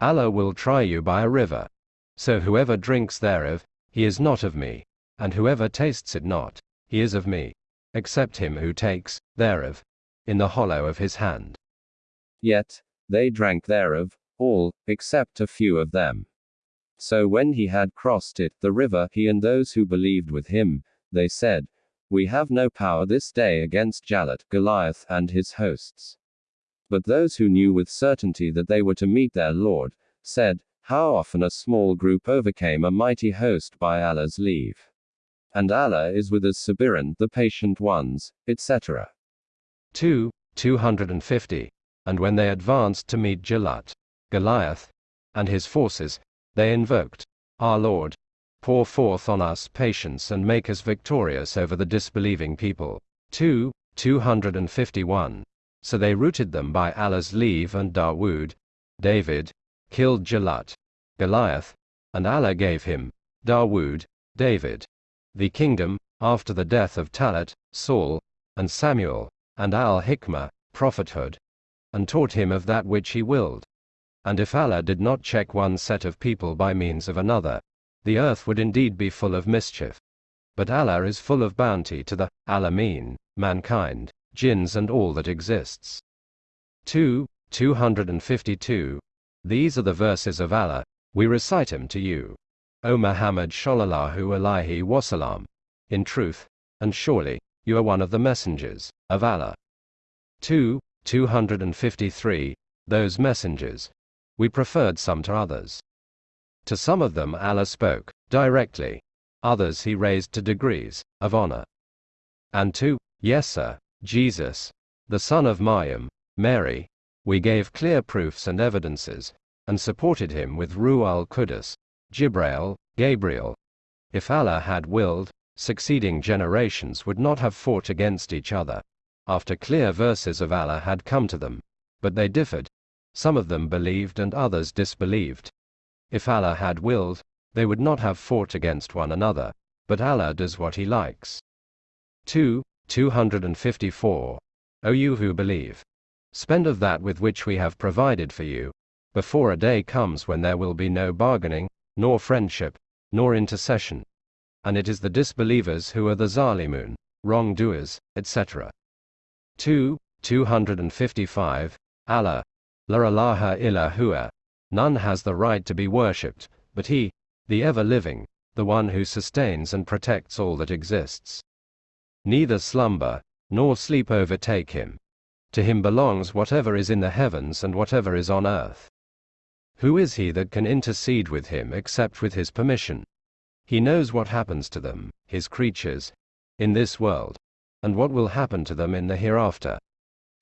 Allah will try you by a river. So whoever drinks thereof, he is not of me, and whoever tastes it not, he is of me, except him who takes, thereof, in the hollow of his hand. Yet, they drank thereof, all, except a few of them. So when he had crossed it, the river, he and those who believed with him, they said, We have no power this day against Jalut, Goliath, and his hosts. But those who knew with certainty that they were to meet their Lord, said, How often a small group overcame a mighty host by Allah's leave. And Allah is with us Sabiran, the patient ones, etc. 2. 250. And when they advanced to meet Jalut, Goliath, and his forces, they invoked, Our Lord, pour forth on us patience and make us victorious over the disbelieving people. 2. 251. So they routed them by Allah's leave and Dawood, David, killed Jalut, Goliath, and Allah gave him, Dawood, David, the kingdom, after the death of Talut, Saul, and Samuel, and Al-Hikmah, prophethood, and taught him of that which he willed. And if Allah did not check one set of people by means of another, the earth would indeed be full of mischief. But Allah is full of bounty to the Alameen, mankind, jinns and all that exists. 2. 252. These are the verses of Allah, we recite them to you. O Muhammad Shallallahu Alaihi Wasallam. In truth, and surely, you are one of the messengers of Allah. 2. 253. Those messengers. We preferred some to others. To some of them Allah spoke directly, others he raised to degrees of honor. And to Yesa, Jesus, the son of Maryam, Mary, we gave clear proofs and evidences, and supported him with Ruh al-Qudus, Jibrail, Gabriel. If Allah had willed, succeeding generations would not have fought against each other, after clear verses of Allah had come to them. But they differed. Some of them believed and others disbelieved. If Allah had willed, they would not have fought against one another, but Allah does what He likes. 2. 254. O you who believe, spend of that with which we have provided for you, before a day comes when there will be no bargaining, nor friendship, nor intercession. And it is the disbelievers who are the Zalimun, wrongdoers, etc. 2. 255. Allah. La ilaha illa huwa. None has the right to be worshipped, but He, the ever living, the one who sustains and protects all that exists. Neither slumber, nor sleep overtake him. To him belongs whatever is in the heavens and whatever is on earth. Who is he that can intercede with him except with his permission? He knows what happens to them, his creatures, in this world, and what will happen to them in the hereafter.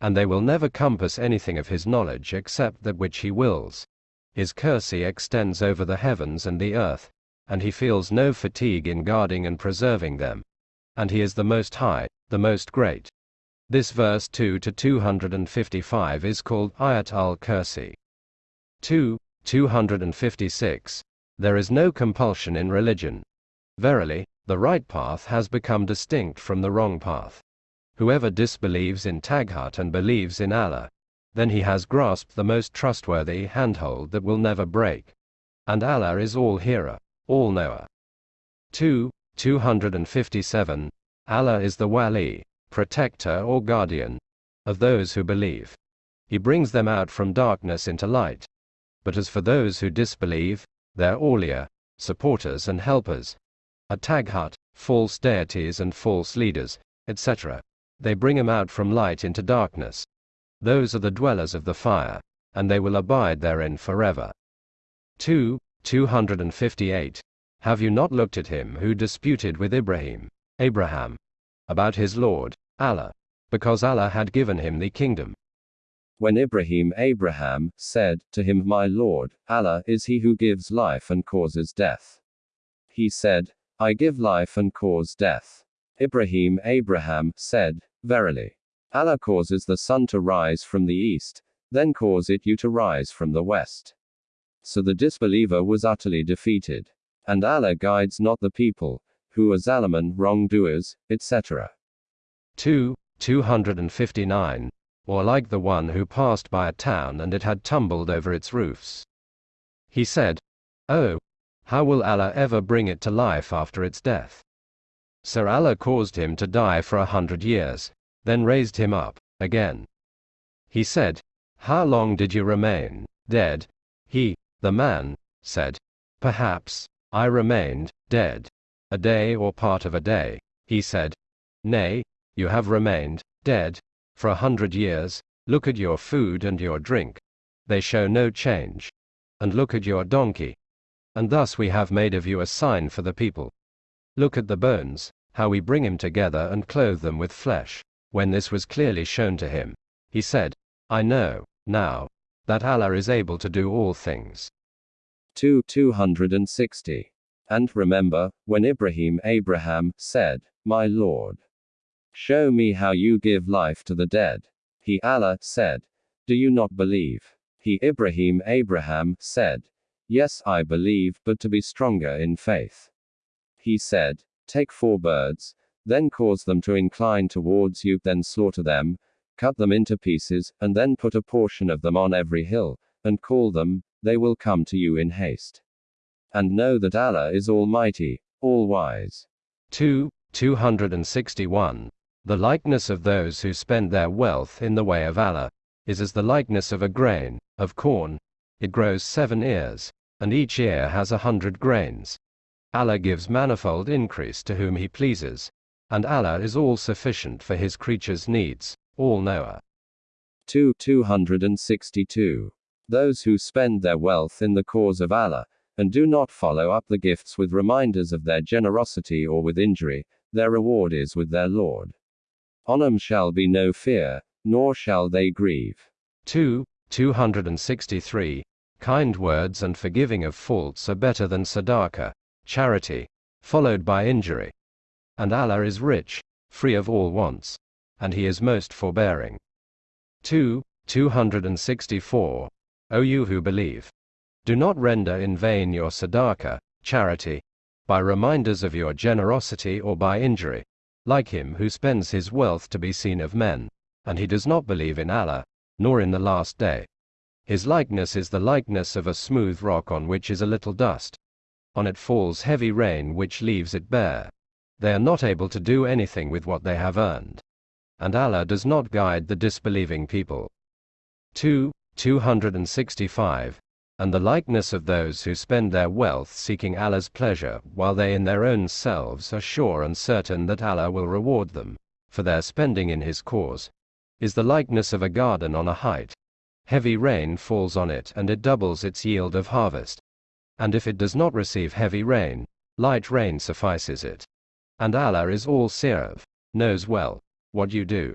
And they will never compass anything of his knowledge except that which he wills. His mercy extends over the heavens and the earth, and he feels no fatigue in guarding and preserving them. And he is the Most High, the Most Great. This verse 2 to 255 is called Ayat al-Kursi. 2. 256. There is no compulsion in religion. Verily, the right path has become distinct from the wrong path. Whoever disbelieves in Taghut and believes in Allah, then he has grasped the most trustworthy handhold that will never break. And Allah is all hearer, all knower. 2. 257. Allah is the wali, protector or guardian, of those who believe. He brings them out from darkness into light. But as for those who disbelieve, their awliya, supporters and helpers, a taghut, false deities and false leaders, etc., they bring them out from light into darkness. Those are the dwellers of the fire, and they will abide therein forever. 2. 258. Have you not looked at him who disputed with Ibrahim, Abraham, about his Lord, Allah, because Allah had given him the kingdom? When Ibrahim Abraham said to him, My Lord, Allah is he who gives life and causes death. He said, I give life and cause death. Ibrahim Abraham said, Verily, Allah causes the sun to rise from the east, then cause it you to rise from the west. So the disbeliever was utterly defeated. And Allah guides not the people, who are Zalimun, wrongdoers, etc. 2. 259. Or like the one who passed by a town and it had tumbled over its roofs. He said, Oh, how will Allah ever bring it to life after its death? So Allah caused him to die for a hundred years, then raised him up, again. He said, How long did you remain dead? He, the man, said, Perhaps, I remained dead. A day or part of a day. He said, Nay, you have remained dead for a hundred years. Look at your food and your drink. They show no change. And look at your donkey. And thus we have made of you a sign for the people. Look at the bones, how we bring him together and clothe them with flesh. When this was clearly shown to him, he said, I know, now, that Allah is able to do all things. 2 260. And remember, when Ibrahim Abraham said, My Lord, show me how you give life to the dead. He Allah said, Do you not believe? He Ibrahim Abraham said, Yes, I believe, but to be stronger in faith. He said, Take four birds, then cause them to incline towards you, then slaughter them, cut them into pieces, and then put a portion of them on every hill, and call them, they will come to you in haste. And know that Allah is Almighty, All Wise. 2. 261. The likeness of those who spend their wealth in the way of Allah is as the likeness of a grain of corn. It grows seven ears, and each ear has a hundred grains. Allah gives manifold increase to whom He pleases, and Allah is all sufficient for His creatures' needs, all knower. 2 262. Those who spend their wealth in the cause of Allah, and do not follow up the gifts with reminders of their generosity or with injury, their reward is with their Lord. On them shall be no fear, nor shall they grieve. 2. 263. Kind words and forgiving of faults are better than sadaqah, charity, followed by injury. And Allah is rich, free of all wants, and He is most forbearing. 2. 264. O you who believe, do not render in vain your sadaqah, charity, by reminders of your generosity or by injury, like him who spends his wealth to be seen of men, and he does not believe in Allah, nor in the last day. His likeness is the likeness of a smooth rock on which is a little dust. On it falls heavy rain which leaves it bare. They are not able to do anything with what they have earned. And Allah does not guide the disbelieving people. 2. 265 and the likeness of those who spend their wealth seeking Allah's pleasure, while they in their own selves are sure and certain that Allah will reward them for their spending in His cause, is the likeness of a garden on a height. Heavy rain falls on it and it doubles its yield of harvest. And if it does not receive heavy rain, light rain suffices it. And Allah is all seer, knows well what you do.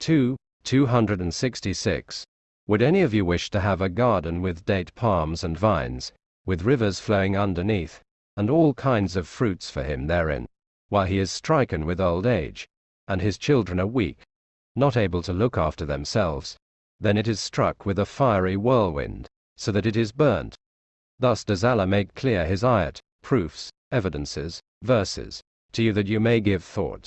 2. 266. Would any of you wish to have a garden with date palms and vines, with rivers flowing underneath, and all kinds of fruits for him therein, while he is stricken with old age, and his children are weak, not able to look after themselves, then it is struck with a fiery whirlwind, so that it is burnt. Thus does Allah make clear his ayat, proofs, evidences, verses, to you that you may give thought.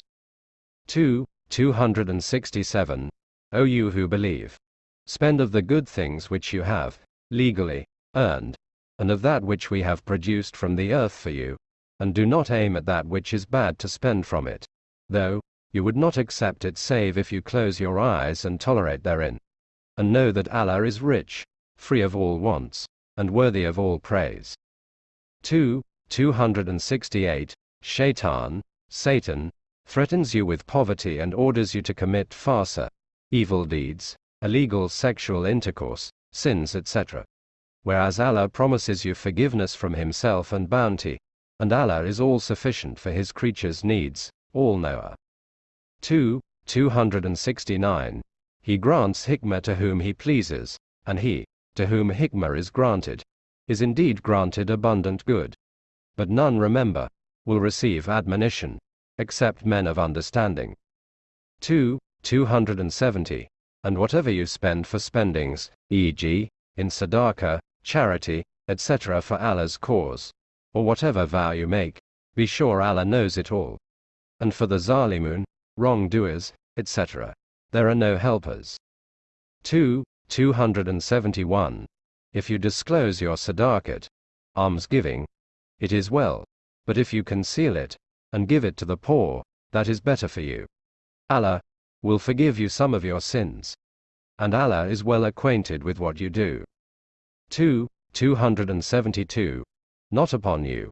2. 267. O you who believe. Spend of the good things which you have, legally, earned, and of that which we have produced from the earth for you, and do not aim at that which is bad to spend from it, though, you would not accept it save if you close your eyes and tolerate therein. And know that Allah is rich, free of all wants, and worthy of all praise. 2. 268. Shaitan, Satan, threatens you with poverty and orders you to commit Fahsha, evil deeds, illegal sexual intercourse, sins, etc. Whereas Allah promises you forgiveness from Himself and bounty, and Allah is all sufficient for His creatures' needs, all knower. 2. 269. He grants hikmah to whom He pleases, and He, to whom hikmah is granted, is indeed granted abundant good. But none remember, will receive admonition, except men of understanding. 2. 270 and whatever you spend for spendings, e.g., in sadaqah, charity, etc., for Allah's cause, or whatever vow you make, be sure Allah knows it all. And for the Zalimun, wrongdoers, etc., there are no helpers. 2. 271. If you disclose your sadaqat, almsgiving, it is well, but if you conceal it, and give it to the poor, that is better for you. Allah will forgive you some of your sins. And Allah is well acquainted with what you do. 2. 272. Not upon you.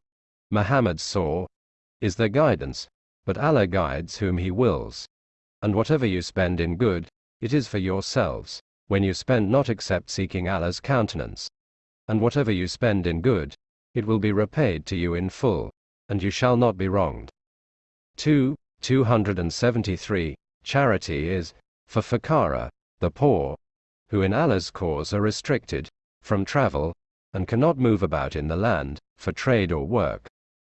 Muhammad's saw is their guidance, but Allah guides whom He wills. And whatever you spend in good, it is for yourselves, when you spend not except seeking Allah's countenance. And whatever you spend in good, it will be repaid to you in full, and you shall not be wronged. 2. 273. Charity is, for Fuqara, the poor, who in Allah's cause are restricted, from travel, and cannot move about in the land, for trade or work.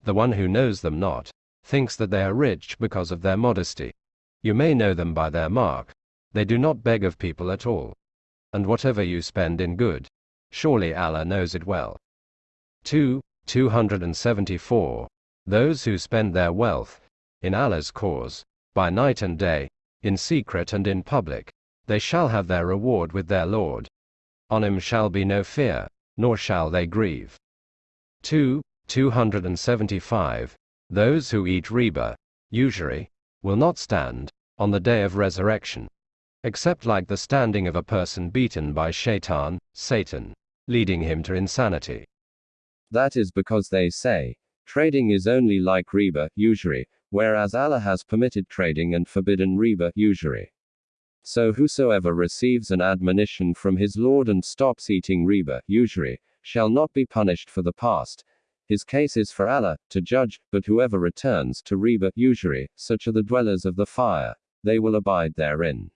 The one who knows them not, thinks that they are rich because of their modesty. You may know them by their mark, they do not beg of people at all. And whatever you spend in good, surely Allah knows it well. 2. 274. Those who spend their wealth, in Allah's cause, by night and day, in secret and in public, they shall have their reward with their Lord. On him shall be no fear, nor shall they grieve. 2. 275. Those who eat riba, usury, will not stand, on the day of resurrection, except like the standing of a person beaten by shaitan, Satan, leading him to insanity. That is because they say, trading is only like riba, usury, whereas Allah has permitted trading and forbidden riba, usury. So whosoever receives an admonition from his Lord and stops eating riba, usury, shall not be punished for the past. His case is for Allah to judge, but whoever returns to riba, usury, such are the dwellers of the fire, they will abide therein.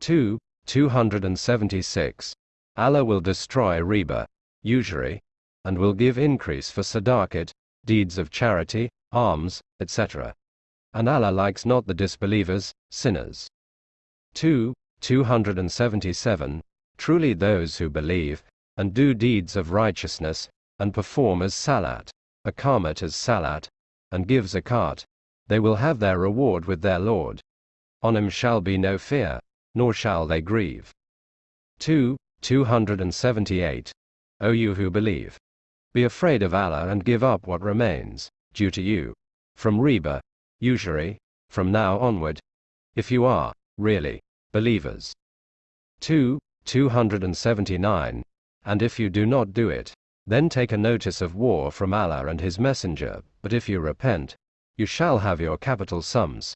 2. 276. Allah will destroy riba, usury, and will give increase for sadaqat, deeds of charity, alms, etc. And Allah likes not the disbelievers, sinners. 2. 277. Truly those who believe, and do deeds of righteousness, and perform as salat, Iqamat as salat, and give zakat, they will have their reward with their Lord. On him shall be no fear, nor shall they grieve. 2. 278. O you who believe. Be afraid of Allah and give up what remains, due to you, from riba, usury, from now onward, if you are, really, believers. 2. 279. And if you do not do it, then take a notice of war from Allah and His Messenger, but if you repent, you shall have your capital sums.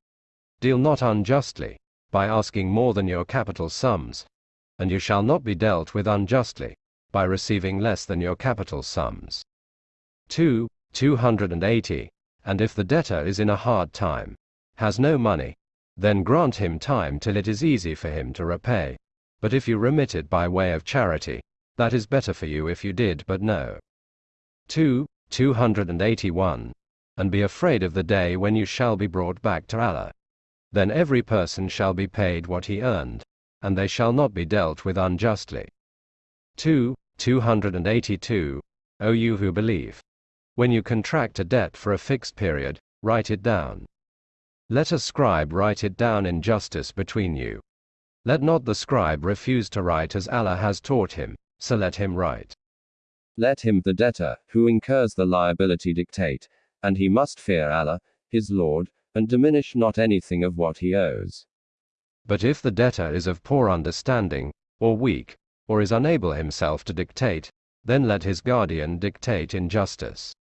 Deal not unjustly, by asking more than your capital sums, and you shall not be dealt with unjustly, by receiving less than your capital sums. 2. 280. And if the debtor is in a hard time, has no money, then grant him time till it is easy for him to repay. But if you remit it by way of charity, that is better for you if you did but know. 2. 281. And be afraid of the day when you shall be brought back to Allah. Then every person shall be paid what he earned, and they shall not be dealt with unjustly. 2. 282. O you who believe. When you contract a debt for a fixed period, write it down. Let a scribe write it down in justice between you. Let not the scribe refuse to write as Allah has taught him, so let him write. Let him, the debtor, who incurs the liability, dictate, and he must fear Allah, his Lord, and diminish not anything of what he owes. But if the debtor is of poor understanding, or weak, or is unable himself to dictate, then let his guardian dictate in justice.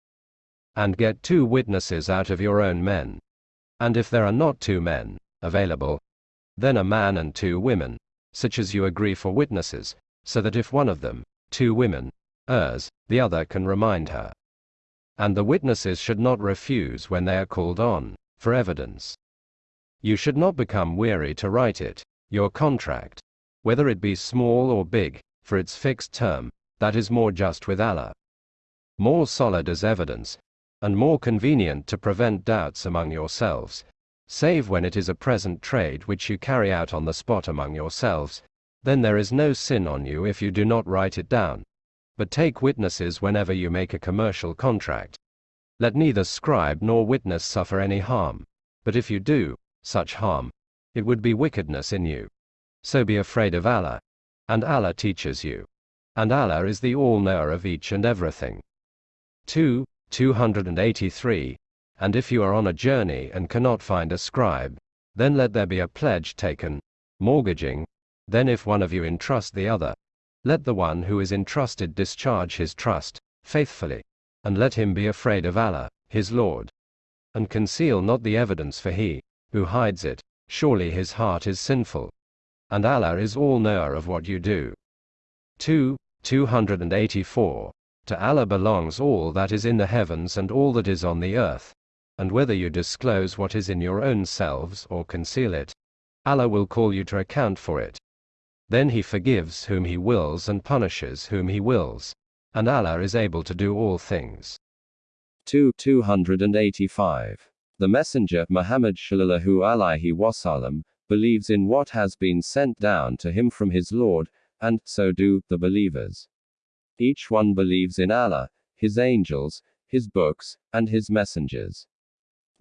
And get two witnesses out of your own men, and if there are not two men available, then a man and two women, such as you agree for witnesses, so that if one of them, two women, errs, the other can remind her. And the witnesses should not refuse when they are called on, for evidence. You should not become weary to write it, your contract, whether it be small or big, for its fixed term, that is more just with Allah. More solid as evidence, and more convenient to prevent doubts among yourselves, save when it is a present trade which you carry out on the spot among yourselves, then there is no sin on you if you do not write it down. But take witnesses whenever you make a commercial contract. Let neither scribe nor witness suffer any harm. But if you do such harm, it would be wickedness in you. So be afraid of Allah. And Allah teaches you. And Allah is the all knower of each and everything. 2. 283. And if you are on a journey and cannot find a scribe, then let there be a pledge taken, mortgaging. Then if one of you entrust the other, let the one who is entrusted discharge his trust, faithfully. And let him be afraid of Allah, his Lord. And conceal not the evidence for he, who hides it, surely his heart is sinful. And Allah is all knower of what you do. 2. 284. To Allah belongs all that is in the heavens and all that is on the earth and whether you disclose what is in your own selves or conceal it, Allah will call you to account for it. Then He forgives whom He wills and punishes whom He wills, and Allah is able to do all things. 2. 285. The Messenger, Muhammad Shallallahu Alaihi Wasallam, believes in what has been sent down to him from his Lord, and so do the believers. Each one believes in Allah, His angels, His books, and His messengers.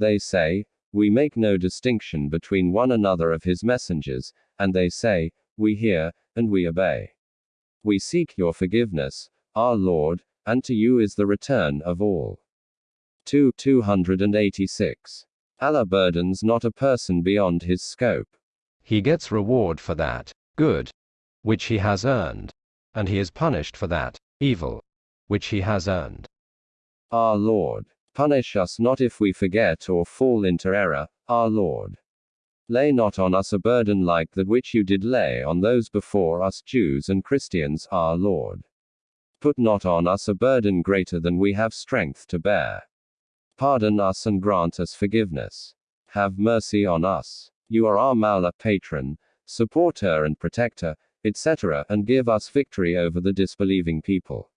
They say, We make no distinction between one another of his messengers, and they say, We hear, and we obey. We seek your forgiveness, our Lord, and to you is the return of all. 2. 286. Allah burdens not a person beyond his scope. He gets reward for that, good, which he has earned, and he is punished for that, evil, which he has earned. Our Lord. Punish us not if we forget or fall into error, our Lord. Lay not on us a burden like that which you did lay on those before us Jews and Christians, our Lord. Put not on us a burden greater than we have strength to bear. Pardon us and grant us forgiveness. Have mercy on us. You are our Mawla patron, supporter and protector, etc., and give us victory over the disbelieving people.